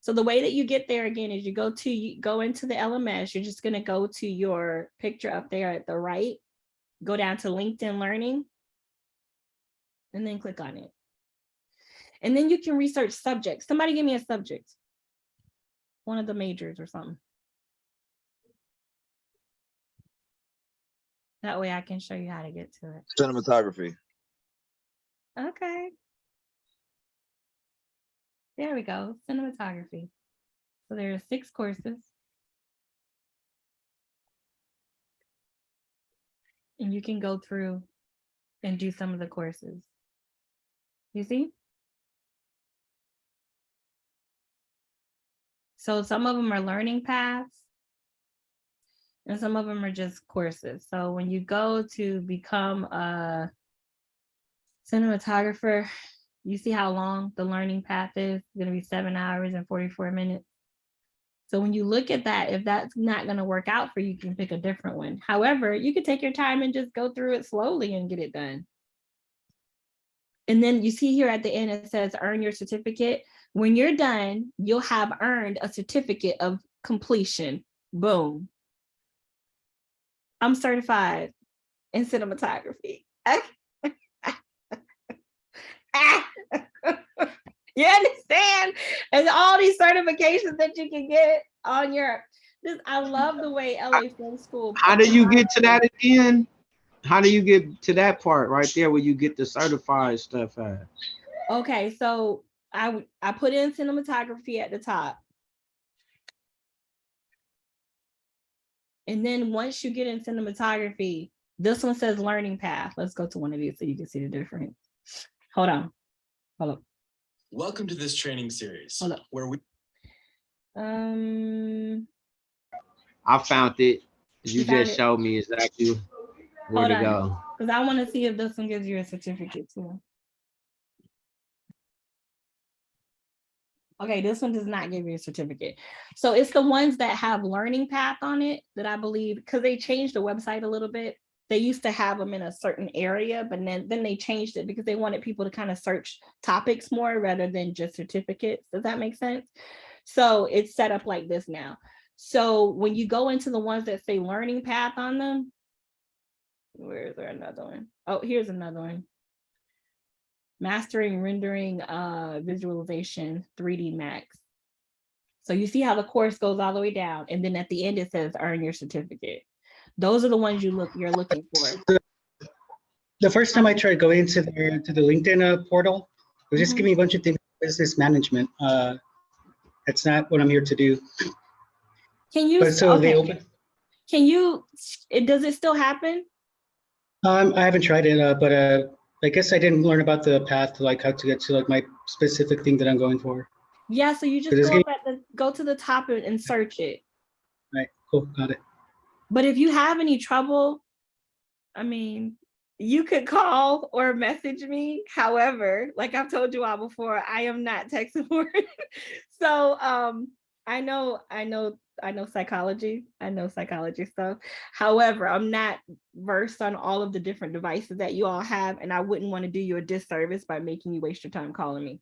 So the way that you get there again is you go to you go into the LMS. You're just going to go to your picture up there at the right, go down to LinkedIn Learning, and then click on it. And then you can research subjects. Somebody give me a subject. One of the majors or something. That way I can show you how to get to it. Cinematography. Okay. There we go, cinematography. So there are six courses. And you can go through and do some of the courses. You see? So some of them are learning paths. And some of them are just courses. So when you go to become a cinematographer, you see how long the learning path is It's going to be seven hours and 44 minutes. So when you look at that, if that's not going to work out for you, you can pick a different one. However, you could take your time and just go through it slowly and get it done. And then you see here at the end, it says earn your certificate. When you're done, you'll have earned a certificate of completion. Boom. I'm certified in cinematography. you understand? And all these certifications that you can get on your this I love the way LA Film School. How do you get to that again? How do you get to that part right there where you get the certified stuff at? Okay, so I I put in cinematography at the top. And then once you get in cinematography, this one says learning path. Let's go to one of these so you can see the difference. Hold on. Hold up. Welcome to this training series Hold up. where we Um, I found it. You You found just it? showed me exactly where Hold to on. go. because I want to see if this one gives you a certificate too. Okay, this one does not give you a certificate. So it's the ones that have learning path on it that I believe, because they changed the website a little bit. They used to have them in a certain area, but then, then they changed it because they wanted people to kind of search topics more rather than just certificates. Does that make sense? So it's set up like this now. So when you go into the ones that say learning path on them, where is there another one? Oh, here's another one. Mastering rendering uh visualization 3D Max. So you see how the course goes all the way down and then at the end it says earn your certificate. Those are the ones you look you're looking for. The first time I tried going into the, to the LinkedIn uh, portal, it was just Mhm. giving me a bunch of things, business management. Uh, That's not what I'm here to do. Can you But so they open, can you it does it still happen? um, I haven't tried it, uh, but uh, I guess I didn't learn about the path to like how to get to like my specific thing that I'm going for. Yeah, so you just go gonna- up at the go to the top and and search it. Right, cool, got it. But if you have any trouble, I mean, you could call or message me. However, like I've told you all before, I am not tech support. so um, I know, I know, I know psychology. I know psychology stuff. However, I'm not versed on all of the different devices that you all have, and I wouldn't want to do you a disservice by making you waste your time calling me.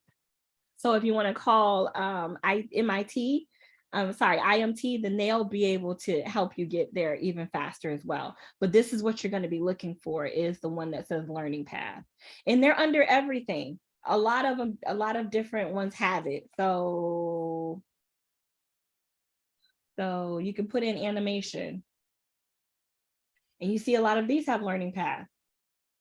So if you want to call um, I, MIT, I'm sorry, IMT, then they'll be able to help you get there even faster as well. But this is what you're going to be looking for is the one that says learning path. And they're under everything. A lot of them, a lot of different ones have it. So, so you can put in animation. And you see a lot of these have learning path.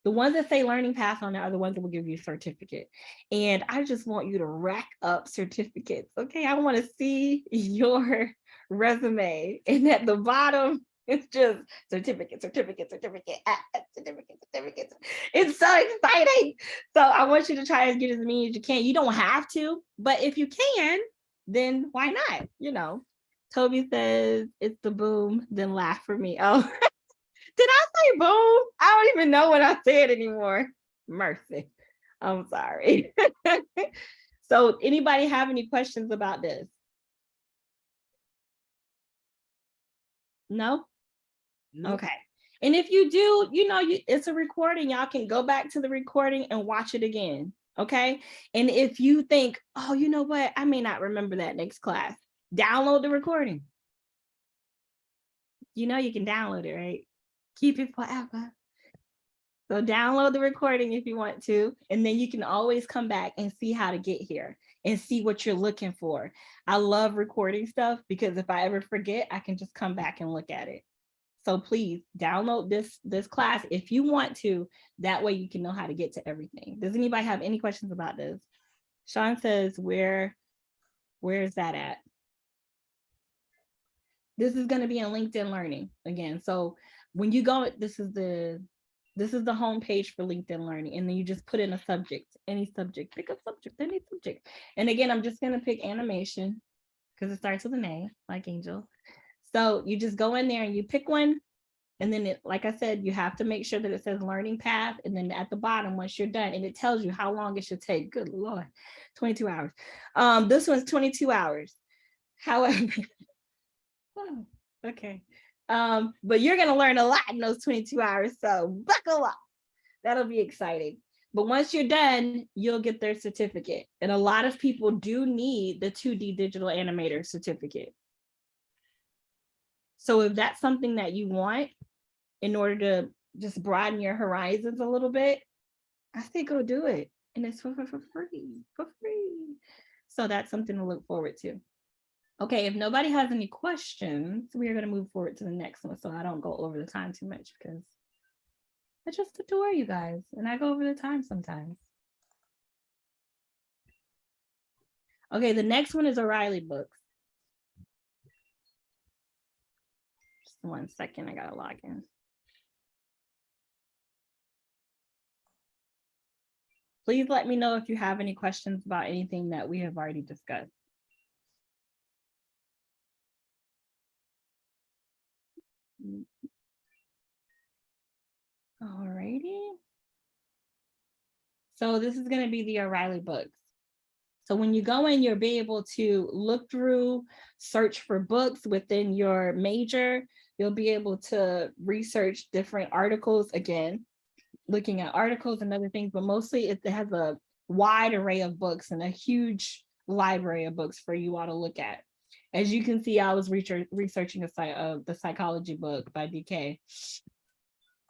The ones that say learning path on there are the ones that will give you a certificate. And I just want you to rack up certificates. Okay, I want to see your resume. And at the bottom, it's just certificate, certificate, certificate, ah, ah, certificate, certificate. It's so exciting. So I want you to try and get as many as you can. You don't have to, but if you can, then why not? You know, Toby says it's the boom, then laugh for me. Oh, did I say boom? I don't even know what I said anymore. Mercy. I'm sorry. so anybody have any questions about this? No? Okay. And if you do, you know, you, it's a recording. Y'all can go back to the recording and watch it again. Okay. And if you think, oh, you know what? I may not remember that next class, download the recording. You know, you can download it, right? Keep it forever. So download the recording if you want to, and then you can always come back and see how to get here and see what you're looking for. I love recording stuff because if I ever forget, I can just come back and look at it. So please download this, this class if you want to, that way you can know how to get to everything. Does anybody have any questions about this? Sean says, where, where is that at? This is gonna be in LinkedIn Learning again. So when you go, this is the, this is the home page for LinkedIn Learning, and then you just put in a subject, any subject, pick a subject, any subject. And again, I'm just gonna pick animation because it starts with an A, like Angel. So you just go in there and you pick one. And then it, like I said, you have to make sure that it says learning path. And then at the bottom, once you're done, and it tells you how long it should take. Good Lord, 22 hours. Um, this one's 22 hours. However, okay. Um, but you're gonna learn a lot in those 22 hours. So buckle up. That'll be exciting. But once you're done, you'll get their certificate. And a lot of people do need the 2D digital animator certificate. So if that's something that you want in order to just broaden your horizons a little bit, I say go do it. And it's for, for, for free, for free. So that's something to look forward to. Okay, if nobody has any questions, we are going to move forward to the next one so I don't go over the time too much because I just adore you guys and I go over the time sometimes. Okay, the next one is O'Reilly books. Just one second, I gotta log in. Please let me know if you have any questions about anything that we have already discussed. Alrighty. So this is going to be the O'Reilly books. So when you go in, you'll be able to look through, search for books within your major. You'll be able to research different articles again, looking at articles and other things, but mostly it has a wide array of books and a huge library of books for you all to look at. As you can see, I was researching a, uh, the psychology book by DK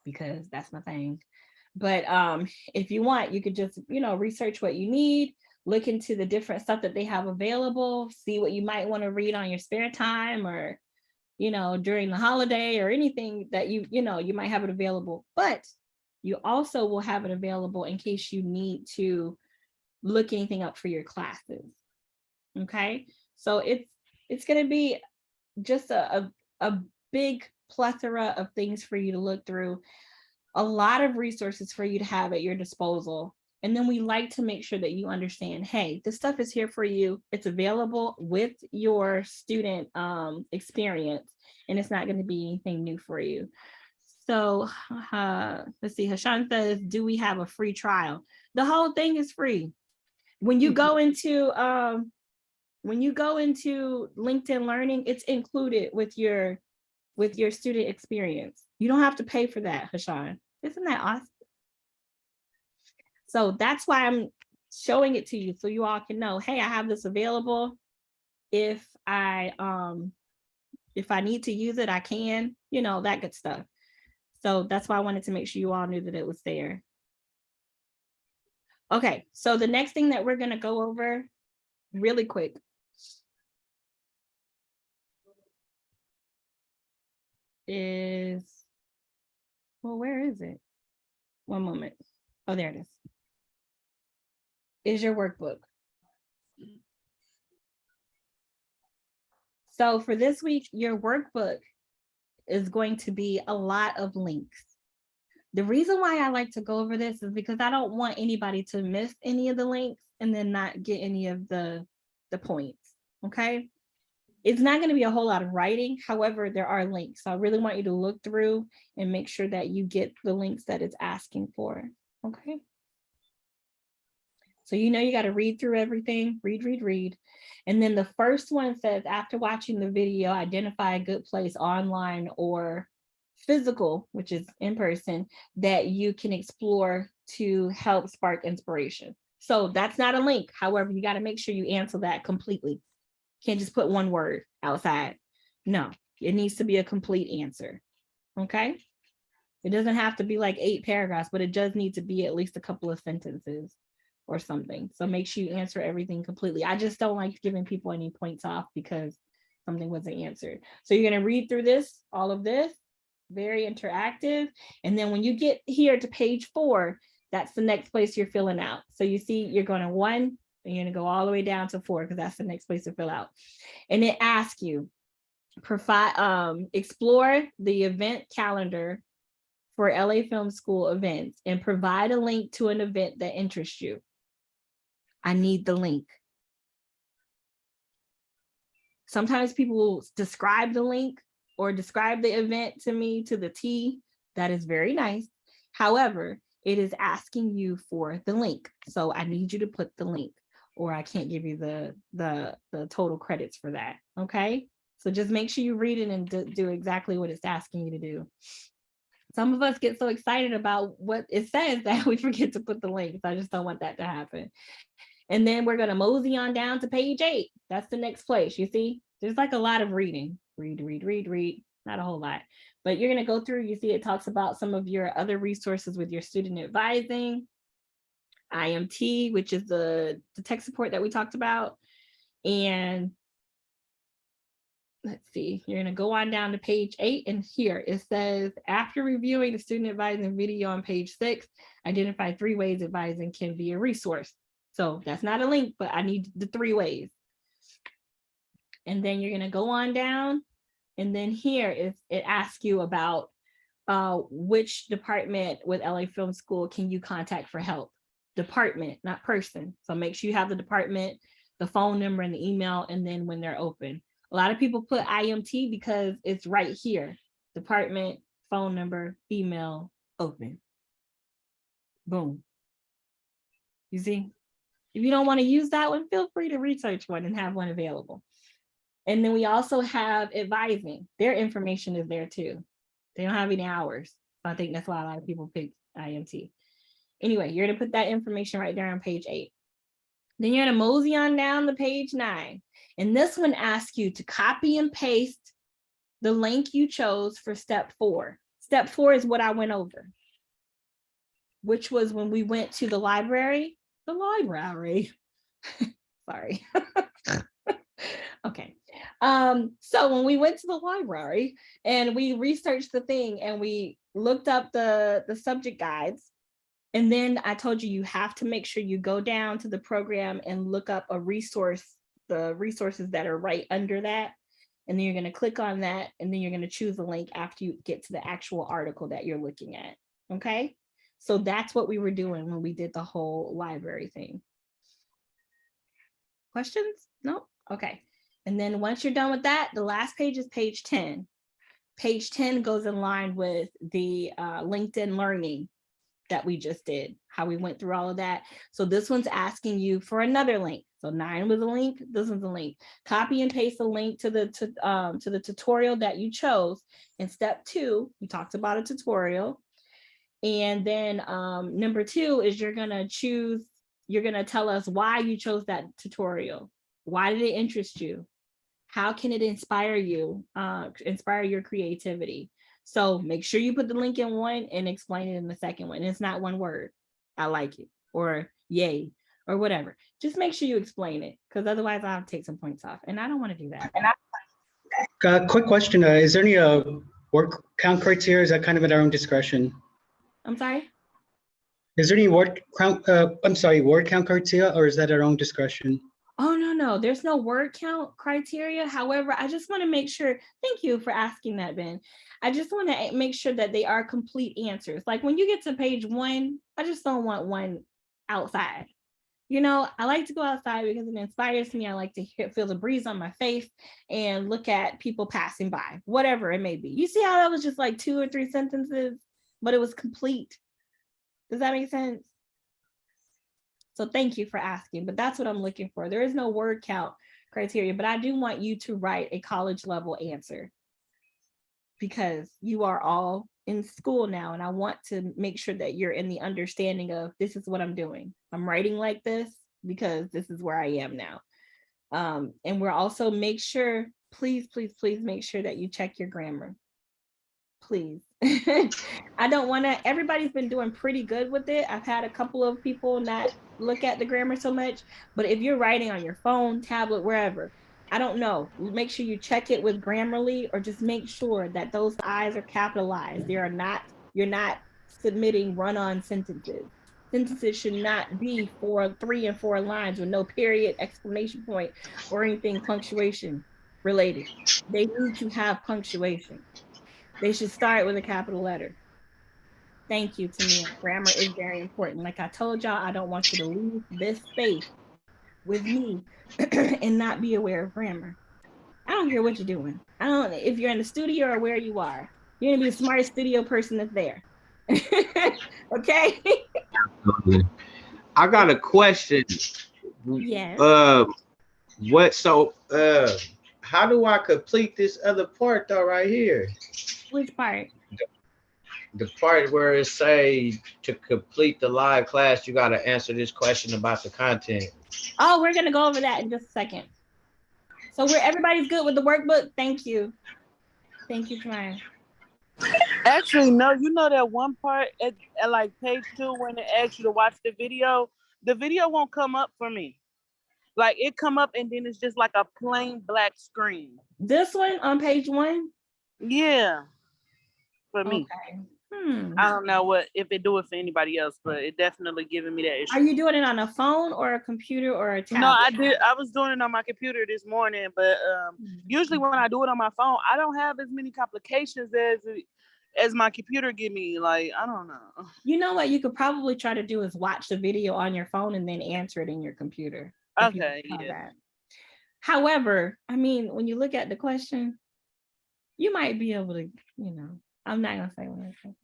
because that's my thing. But um, if you want, you could just, you know, research what you need, look into the different stuff that they have available, see what you might want to read on your spare time or, you know, during the holiday or anything that you, you know, you might have it available. But you also will have it available in case you need to look anything up for your classes. Okay, so it's it's going to be just a, a, a big plethora of things for you to look through, a lot of resources for you to have at your disposal. And then we like to make sure that you understand, hey, this stuff is here for you. It's available with your student um, experience, and it's not going to be anything new for you. So uh, let's see, Hashan says, do we have a free trial? The whole thing is free. When you go into, um, when you go into LinkedIn Learning, it's included with your, with your student experience. You don't have to pay for that, Hashan. Isn't that awesome? So that's why I'm showing it to you so you all can know, hey, I have this available. If I um if I need to use it, I can, you know, that good stuff. So that's why I wanted to make sure you all knew that it was there. Okay, so the next thing that we're gonna go over really quick. Is, well, where is it? One moment. Oh, there it is. Is your workbook. So for this week, your workbook is going to be a lot of links. The reason why I like to go over this is because I don't want anybody to miss any of the links and then not get any of the, the points, okay? It's not gonna be a whole lot of writing, however, there are links. So I really want you to look through and make sure that you get the links that it's asking for, okay? So you know you got to read through everything, read, read, read. And then the first one says, after watching the video, identify a good place online or physical, which is in person, that you can explore to help spark inspiration. So that's not a link. However, you got to make sure you answer that completely. Can't just put one word outside. No, it needs to be a complete answer. Okay. It doesn't have to be like eight paragraphs, but it does need to be at least a couple of sentences or something. So make sure you answer everything completely. I just don't like giving people any points off because something wasn't answered. So you're gonna read through this, all of this, very interactive. And then when you get here to page four, that's the next place you're filling out. So you see, you're going to one, and you're gonna go all the way down to four because that's the next place to fill out. And it asks you, provide, um, explore the event calendar for LA Film School events and provide a link to an event that interests you. I need the link. Sometimes people will describe the link or describe the event to me to the T. That is very nice. However, it is asking you for the link. So I need you to put the link or I can't give you the, the, the total credits for that, okay? So just make sure you read it and do, exactly what it's asking you to do. Some of us get so excited about what it says that we forget to put the links. I just don't want that to happen. And then we're gonna mosey on down to page eight. That's the next place, you see? There's like a lot of reading, read, read, read, read, not a whole lot. But you're gonna go through, you see it talks about some of your other resources with your student advising, IMT, which is the, the tech support that we talked about. And let's see, you're gonna go on down to page eight and here it says, after reviewing the student advising video on page six, identify three ways advising can be a resource. So that's not a link, but I need the three ways. And then you're gonna go on down and then here is it asks you about uh, which department with LA Film School can you contact for help? Department, not person. So make sure you have the department, the phone number and the email, and then when they're open. A lot of people put IMT because it's right here. Department, phone number, email, open. Boom. You see? If you don't want to use that one, feel free to research one and have one available. And then we also have advising. Their information is there too. They don't have any hours. I think that's why a lot of people pick IMT. Anyway, you're gonna put that information right there on page eight. Then you're gonna mosey on down to page nine. And this one asks you to copy and paste the link you chose for step four. Step four is what I went over, which was when we went to the library, the library. Sorry. okay. Um, so when we went to the library and we researched the thing and we looked up the, the subject guides, and then I told you, you have to make sure you go down to the program and look up a resource, the resources that are right under that. And then you're gonna click on that and then you're gonna choose the link after you get to the actual article that you're looking at, okay? So that's what we were doing when we did the whole library thing. Questions? No? Okay. And then once you're done with that, the last page is page 10. page 10 goes in line with the uh, LinkedIn learning that we just did, how we went through all of that. So this one's asking you for another link. So nine was a link, this one's a link. Copy and paste the link to the to, um, to the tutorial that you chose. In step two, we talked about a tutorial. And then um, number two is you're gonna choose, you're gonna tell us why you chose that tutorial. Why did it interest you? How can it inspire you, uh, inspire your creativity? So make sure you put the link in one and explain it in the second one. It's not one word. I like it or yay or whatever. Just make sure you explain it because otherwise I'll take some points off and I don't want to do that. Uh, quick question, uh, is there any, uh, word count criteria? Is that kind of at our own discretion? I'm sorry. Is there any word count, uh, I'm sorry, word count criteria, or is that our own discretion? Oh, no, no, there's no word count criteria. However, I just want to make sure, thank you for asking that, Ben. I just want to make sure that they are complete answers. Like when you get to page one, I just don't want one outside. You know, I like to go outside because it inspires me. I like to hear, feel the breeze on my face and look at people passing by, whatever it may be. You see how that was just like two or three sentences, but it was complete. Does that make sense? So thank you for asking, but that's what I'm looking for. There is no word count criteria, but I do want you to write a college level answer because you are all in school now and I want to make sure that you're in the understanding of this is what I'm doing. I'm writing like this because this is where I am now. Um, and we're also make sure, please, please, please make sure that you check your grammar. Please. I don't want to, everybody's been doing pretty good with it. I've had a couple of people not look at the grammar so much, but if you're writing on your phone, tablet, wherever, I don't know, make sure you check it with Grammarly or just make sure that those I's are capitalized. They are not, you're not submitting run-on sentences. Sentences should not be for three and four lines with no period, exclamation point, or anything punctuation related. They need to have punctuation. They should start with a capital letter. Thank you, Tamia. Grammar is very important. Like I told y'all, I don't want you to leave this space with me and not be aware of grammar. I don't care what you're doing. I don't, if you're in the studio or where you are, you're gonna be the smartest studio person that's there. okay? I got a question. Yes. Uh, what, so, uh, how do I complete this other part though, right here? Which part? The part where it say to complete the live class, you gotta answer this question about the content. Oh, we're gonna go over that in just a second. So we're everybody's good with the workbook. Thank you. Thank you, Ryan. Actually, no, you know that one part at, at like page two when it asks you to watch the video, the video won't come up for me. Like it come up and then it's just like a plain black screen. This one on page one. Yeah. For me. Okay. Hmm. I don't know what if it do it for anybody else, but it definitely giving me that issue. Are you doing it on a phone or a computer or a tablet? No, I did. I was doing it on my computer this morning, but um, usually when I do it on my phone, I don't have as many complications as as my computer give me. Like I don't know. You know what you could probably try to do is watch the video on your phone and then answer it in your computer. if you Okay, yeah. that. However, I mean, when you look at the question, you might be able to, you know, I'm not gonna say what I'm.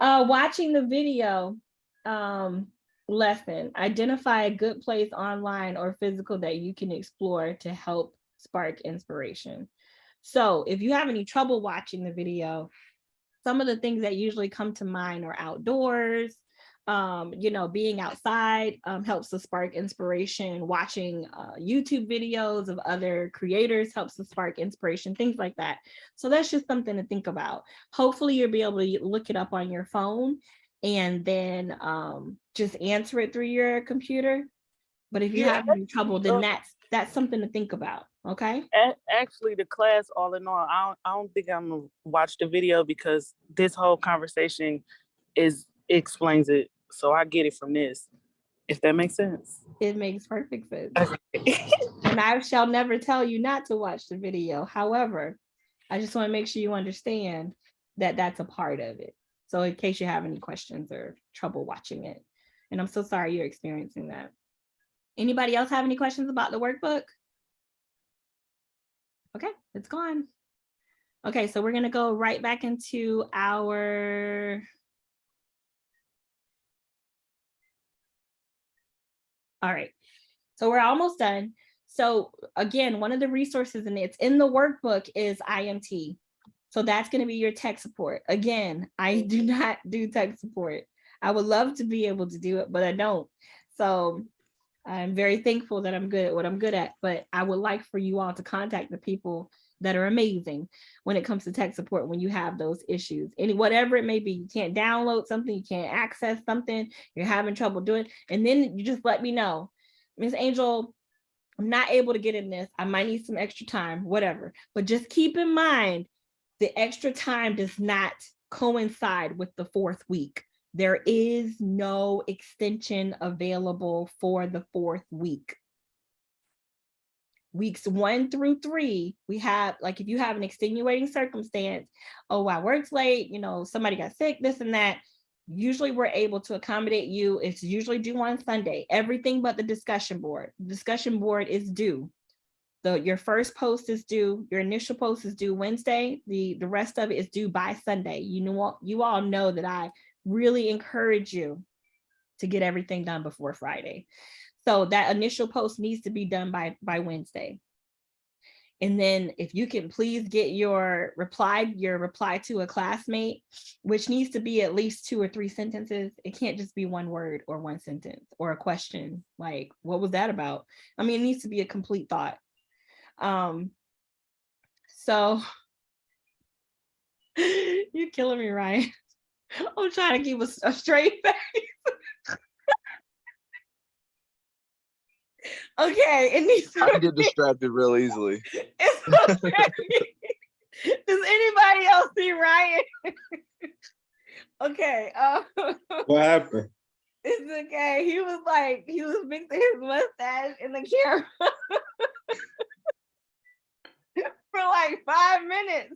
Uh, watching the video um, lesson, identify a good place online or physical that you can explore to help spark inspiration. So if you have any trouble watching the video, some of the things that usually come to mind are outdoors, um, you know, being outside um, helps to spark inspiration. Watching uh, YouTube videos of other creators helps to spark inspiration, things like that. So that's just something to think about. Hopefully you'll be able to look it up on your phone and then um, just answer it through your computer. But if you Yeah, have any trouble, then that's that's something to think about. Okay. Actually, the class all in all, I don't, I don't think I'm gonna watch the video because this whole conversation is explains it. So I get it from this. If that makes sense. It makes perfect sense. And I shall never tell you not to watch the video. However, I just want to make sure you understand that that's a part of it. So in case you have any questions or trouble watching it. And I'm so sorry you're experiencing that. Anybody else have any questions about the workbook? Okay, it's gone. Okay, so we're gonna go right back into our. All right, so we're almost done. So again, one of the resources and it's in the workbook is IMT. So that's gonna be your tech support. Again, I do not do tech support. I would love to be able to do it, but I don't. So I'm very thankful that I'm good at what I'm good at, but I would like for you all to contact the people that are amazing when it comes to tech support when you have those issues. Any whatever it may be, you can't download something, you can't access something, you're having trouble doing, and then you just let me know. Miss Angel, I'm not able to get in this. I might need some extra time, whatever. But just keep in mind, the extra time does not coincide with the fourth week. There is no extension available for the fourth week. Weeks one through three, we have, like, if you have an extenuating circumstance, oh, I worked late, you know, somebody got sick, this and that, usually we're able to accommodate you. It's usually due on Sunday, everything but the discussion board. Discussion board is due. So your first post is due, your initial post is due Wednesday, the, the rest of it is due by Sunday. You know, what? you all know that I really encourage you to get everything done before Friday. So that initial post needs to be done by, by Wednesday. And then if you can please get your reply, your reply to a classmate, which needs to be at least two or three sentences. It can't just be one word or one sentence or a question like, what was that about? I mean, it needs to be a complete thought. Um, so you're killing me, Ryan. I'm trying to keep a, a straight face. Okay, it needs to I get distracted real easily. It's okay. Does anybody else see Ryan? okay, uh, What happened? it's okay. He was like, he was mixing his mustache in the camera for like five minutes.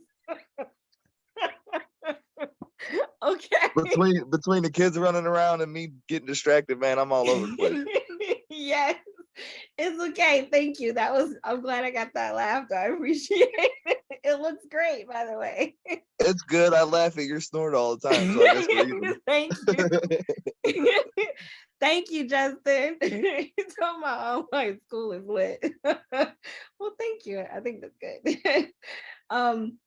okay. Between between the kids running around and me getting distracted, man, I'm all over the place. yes, it's okay. Thank you. That was, I'm glad I got that laughter. I appreciate it. It looks great, by the way. It's good. I laugh at your snort all the time. So I guess. Thank you. Thank you, Justin. He's talking about, oh, my school is lit. well, thank you. I think that's good. um,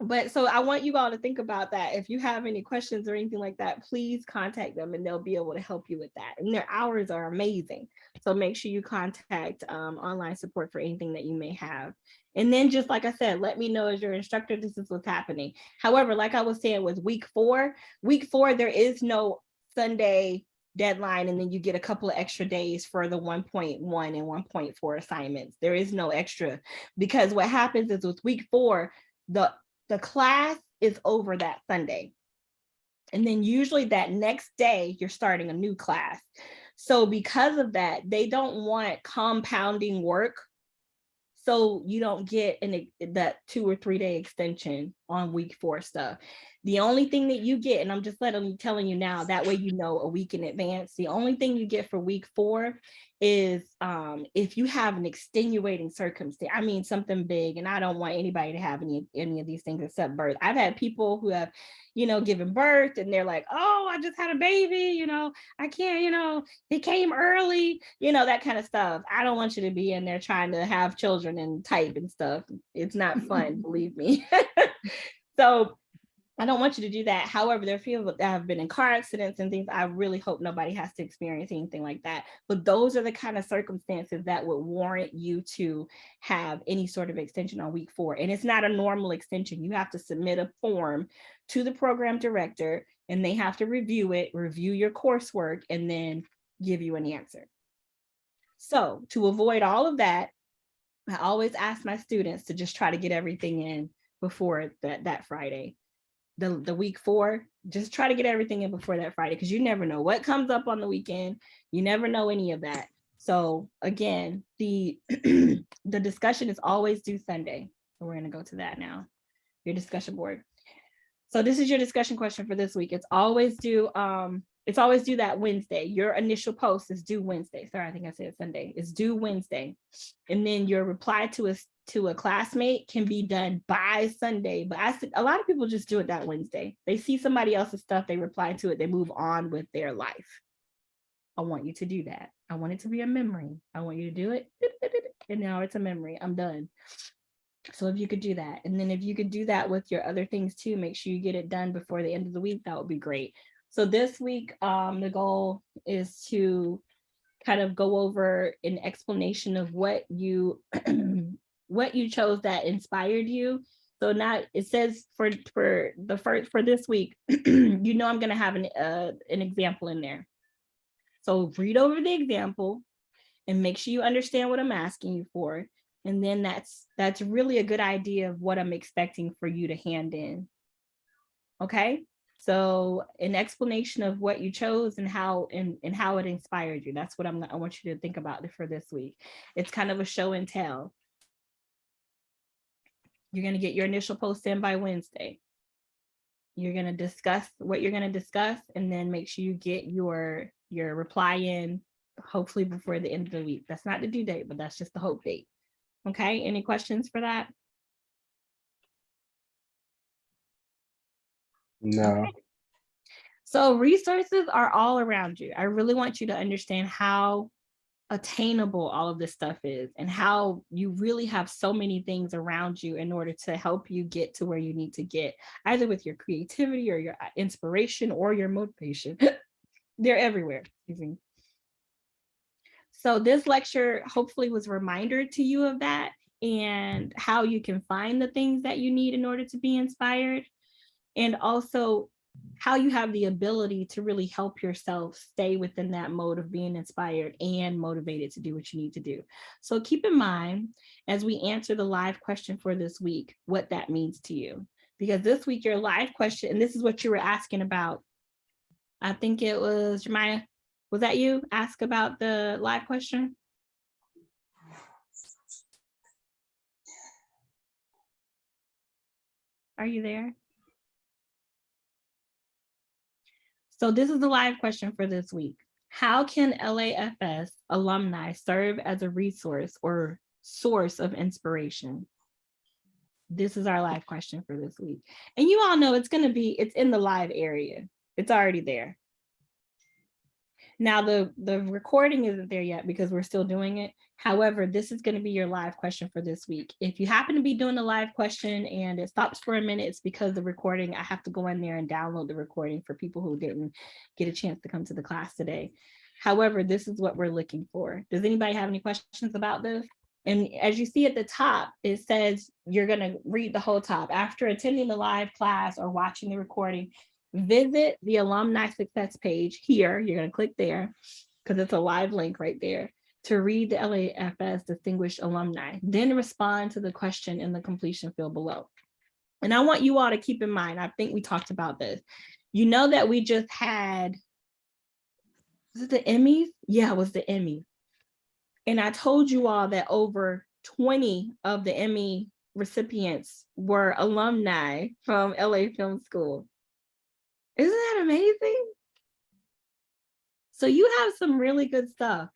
but so I want you all to think about that. If you have any questions or anything like that, please contact them and they'll be able to help you with that. And their hours are amazing. So make sure you contact um, online support for anything that you may have. And then just like I said, let me know as your instructor, this is what's happening. However, like I was saying with week four, week four, there is no Sunday deadline and then you get a couple of extra days for the 1.1 and 1.4 assignments. There is no extra because what happens is with week four, the, the class is over that Sunday. And then usually that next day, you're starting a new class. So because of that, they don't want compounding work so you don't get an that two or three day extension on week four stuff. The only thing that you get, and I'm just letting you telling you now, that way you know a week in advance. The only thing you get for week four is um, if you have an extenuating circumstance. I mean something big, and I don't want anybody to have any any of these things except birth. I've had people who have, you know, given birth, and they're like, "Oh, I just had a baby," you know, I can't, you know, it came early, you know, that kind of stuff. I don't want you to be in there trying to have children and type and stuff. It's not fun, believe me. so I don't want you to do that. However, there are people that have been in car accidents and things. I really hope nobody has to experience anything like that. But those are the kind of circumstances that would warrant you to have any sort of extension on week four. And it's not a normal extension. You have to submit a form to the program director and they have to review it, review your coursework, and then give you an answer. So to avoid all of that, I always ask my students to just try to get everything in before that, that Friday the, the week four, just try to get everything in before that Friday because you never know what comes up on the weekend. You never know any of that. So again, the the discussion is always due Sunday. So we're gonna go to that now. Your discussion board. So this is your discussion question for this week. It's always due um it's always due that Wednesday. Your initial post is due Wednesday. Sorry, I think I said Sunday. It's due Wednesday. And then your reply to a to a classmate can be done by Sunday. But I a lot of people just do it that Wednesday. They see somebody else's stuff, they reply to it, they move on with their life. I want you to do that. I want it to be a memory. I want you to do it. And now it's a memory. I'm done. So if you could do that, and then if you could do that with your other things too, make sure you get it done before the end of the week, that would be great. So this week, um, the goal is to kind of go over an explanation of what you what you chose that inspired you. So now it says for for the first for this week, you know I'm gonna have an uh, an example in there. So read over the example and make sure you understand what I'm asking you for. And then that's that's really a good idea of what I'm expecting for you to hand in. Okay, so an explanation of what you chose and how and, and how it inspired you. That's what I'm I want you to think about for this week. It's kind of a show and tell. You're gonna get your initial post in by Wednesday. You're gonna discuss what you're gonna discuss and then make sure you get your your reply in hopefully before the end of the week. That's not the due date, but that's just the hope date. Okay, any questions for that? No. So resources are all around you. I really want you to understand how attainable all of this stuff is and how you really have so many things around you in order to help you get to where you need to get, either with your creativity or your uh, inspiration or your motivation. They're everywhere. So this lecture hopefully was a reminder to you of that and how you can find the things that you need in order to be inspired and also how you have the ability to really help yourself stay within that mode of being inspired and motivated to do what you need to do. So keep in mind as we answer the live question for this week, what that means to you. Because this week your live question, and this is what you were asking about. I think it was Jemiah, was that you ask about the live question? Are you there? So this is the live question for this week. How can LAFS alumni serve as a resource or source of inspiration? This is our live question for this week. And you all know it's gonna be, it's in the live area. It's already there. Now the, the recording isn't there yet because we're still doing it. However, this is gonna be your live question for this week. If you happen to be doing a live question and it stops for a minute, it's because the recording, I have to go in there and download the recording for people who didn't get a chance to come to the class today. However, this is what we're looking for. Does anybody have any questions about this? And as you see at the top, it says you're gonna read the whole top. After attending the live class or watching the recording, visit the alumni success page here. You're gonna click there because it's a live link right there to read the LAFS Distinguished Alumni, then respond to the question in the completion field below. And I want you all to keep in mind, I think we talked about this. You know that we just had, was it the Emmys? Yeah, it was the Emmys. And I told you all that over 20 of the Emmy recipients were alumni from LA Film School. Isn't that amazing? So you have some really good stuff.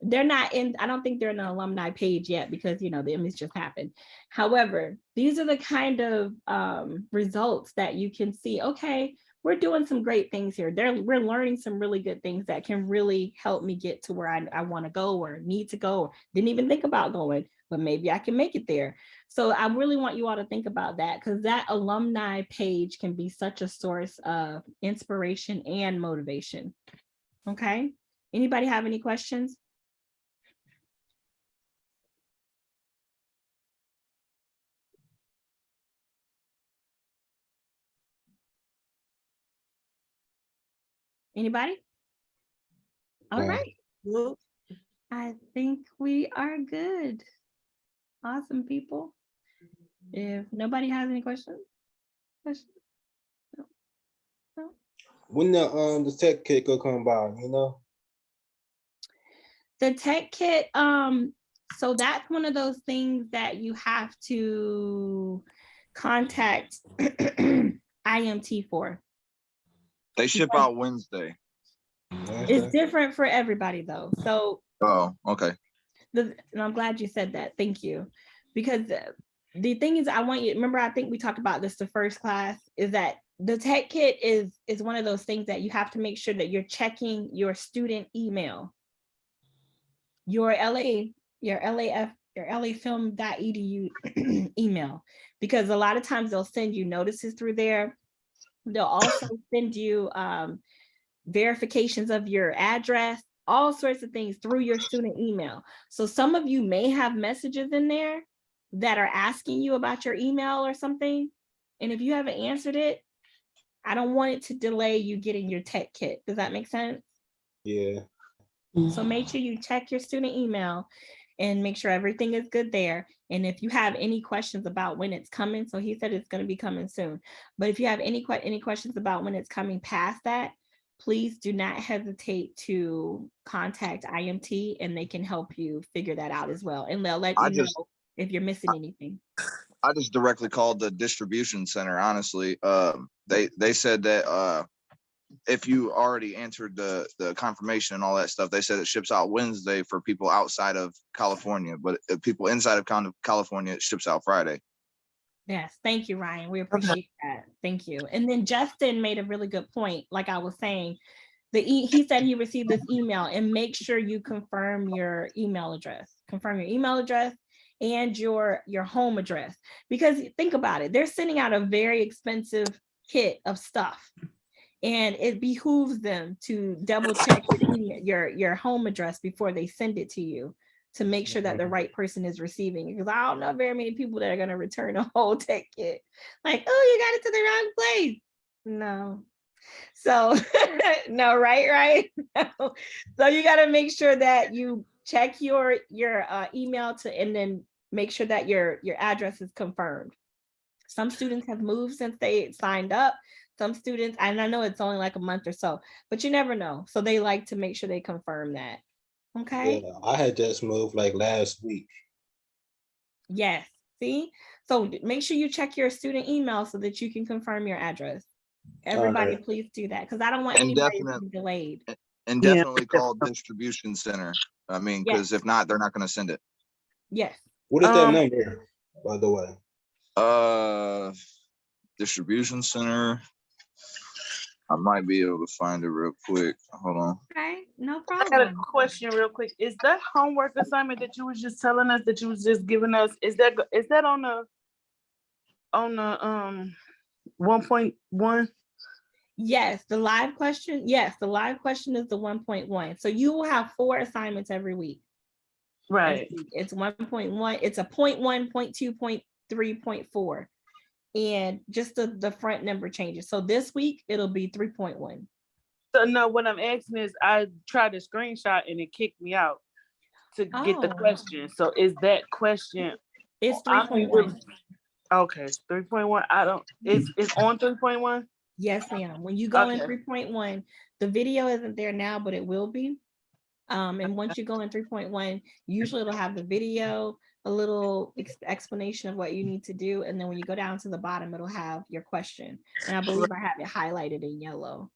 They're not in, I don't think they're in the alumni page yet because, you know, the Emmys just happened. However, these are the kind of um, results that you can see, okay, we're doing some great things here. They're, we're learning some really good things that can really help me get to where I, I want to go or need to go. Or didn't even think about going, but maybe I can make it there. So I really want you all to think about that because that alumni page can be such a source of inspiration and motivation. Okay, anybody have any questions? Anybody? All right. I think we are good. Awesome, people. If nobody has any questions? questions? No. When the um the tech kit go come by, you know? The tech kit, um, so that's one of those things that you have to contact IMT for. They ship Yeah. out Wednesday. It's different for everybody though. So Oh, okay. The, and I'm glad you said that. Thank you. Because the thing is, I want you, remember, I think we talked about this the first class, is that the tech kit is, is one of those things that you have to make sure that you're checking your student email. Your LA, your LAF, your lafilm.edu email, because a lot of times they'll send you notices through there. They'll also send you um, verifications of your address, all sorts of things through your student email. So some of you may have messages in there that are asking you about your email or something. And if you haven't answered it, I don't want it to delay you getting your tech kit. Does that make sense? Yeah. So mm-hmm. make sure you check your student email and make sure everything is good there. And if you have any questions about when it's coming, so he said it's going to be coming soon. But if you have any any questions about when it's coming past that, please do not hesitate to contact IMT and they can help you figure that out as well. And they'll let I you know if you're missing anything. I just directly called the distribution center, honestly. Um, they, they said that, uh, if you already answered the, the confirmation and all that stuff, they said it ships out Wednesday for people outside of California, but if people inside of Cal- California, it ships out Friday. Yes, thank you, Ryan. We appreciate that. Thank you. And then Justin made a really good point, like I was saying. The, e- he said he received this email and make sure you confirm your email address, confirm your email address and your, your home address. Because think about it, they're sending out a very expensive kit of stuff. And it behooves them to double check your, your, your home address before they send it to you to make sure that the right person is receiving it. Because I don't know very many people that are gonna return a whole tech kit. Like, oh, you got it to the wrong place. No. So, no, right, right? No. So you gotta make sure that you check your, your uh, email to, and then make sure that your, your address is confirmed. Some students have moved since they signed up. Some students, and I know it's only like a month or so, but you never know. So they like to make sure they confirm that. Okay? Yeah, I had just moved like last week. Yes, see? So make sure you check your student email so that you can confirm your address. Everybody, Alright. please do that, because I don't want And anybody to be delayed. And Yeah. definitely call distribution center. I mean, Yes. because if not, they're not gonna send it. Yes, What is that Um, number, by the way? Uh, distribution center. I might be able to find it real quick. Hold on. okay, no problem. I got a question real quick. Is that homework assignment that you was just telling us that you was just giving us, is that, go- is that on the, on the, um, one point one? Yes, the live question, yes, the live question is the one point one. So you will have four assignments every week. Right. It's one point one, it's a point one, point two, point three, point four. And just the, the front number changes. So this week, it'll be three point one. So no, what I'm asking is I tried to screenshot and it kicked me out to get the Oh. question. So is that question, It's three I'm point really- one. okay, three point one, I don't, it's, it's on three point one? Yes, ma'am. When you go in three point one, the video isn't there now, but it will be. Um, and once you go in three point one, usually it'll have the video, a little ex- explanation of what you need to do. And then when you go down to the bottom, it'll have your question. And I believe I have it highlighted in yellow.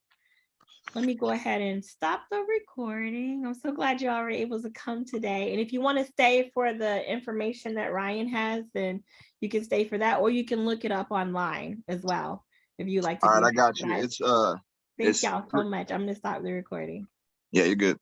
Let me go ahead and stop the recording. I'm so glad you all were able to come today. And if you want to stay for the information that Ryan has, then you can stay for that, or you can look it up online as well. If you like to. All right, I got you. It's, uh, Thank y'all so much. I'm gonna stop the recording. yeah, you're good.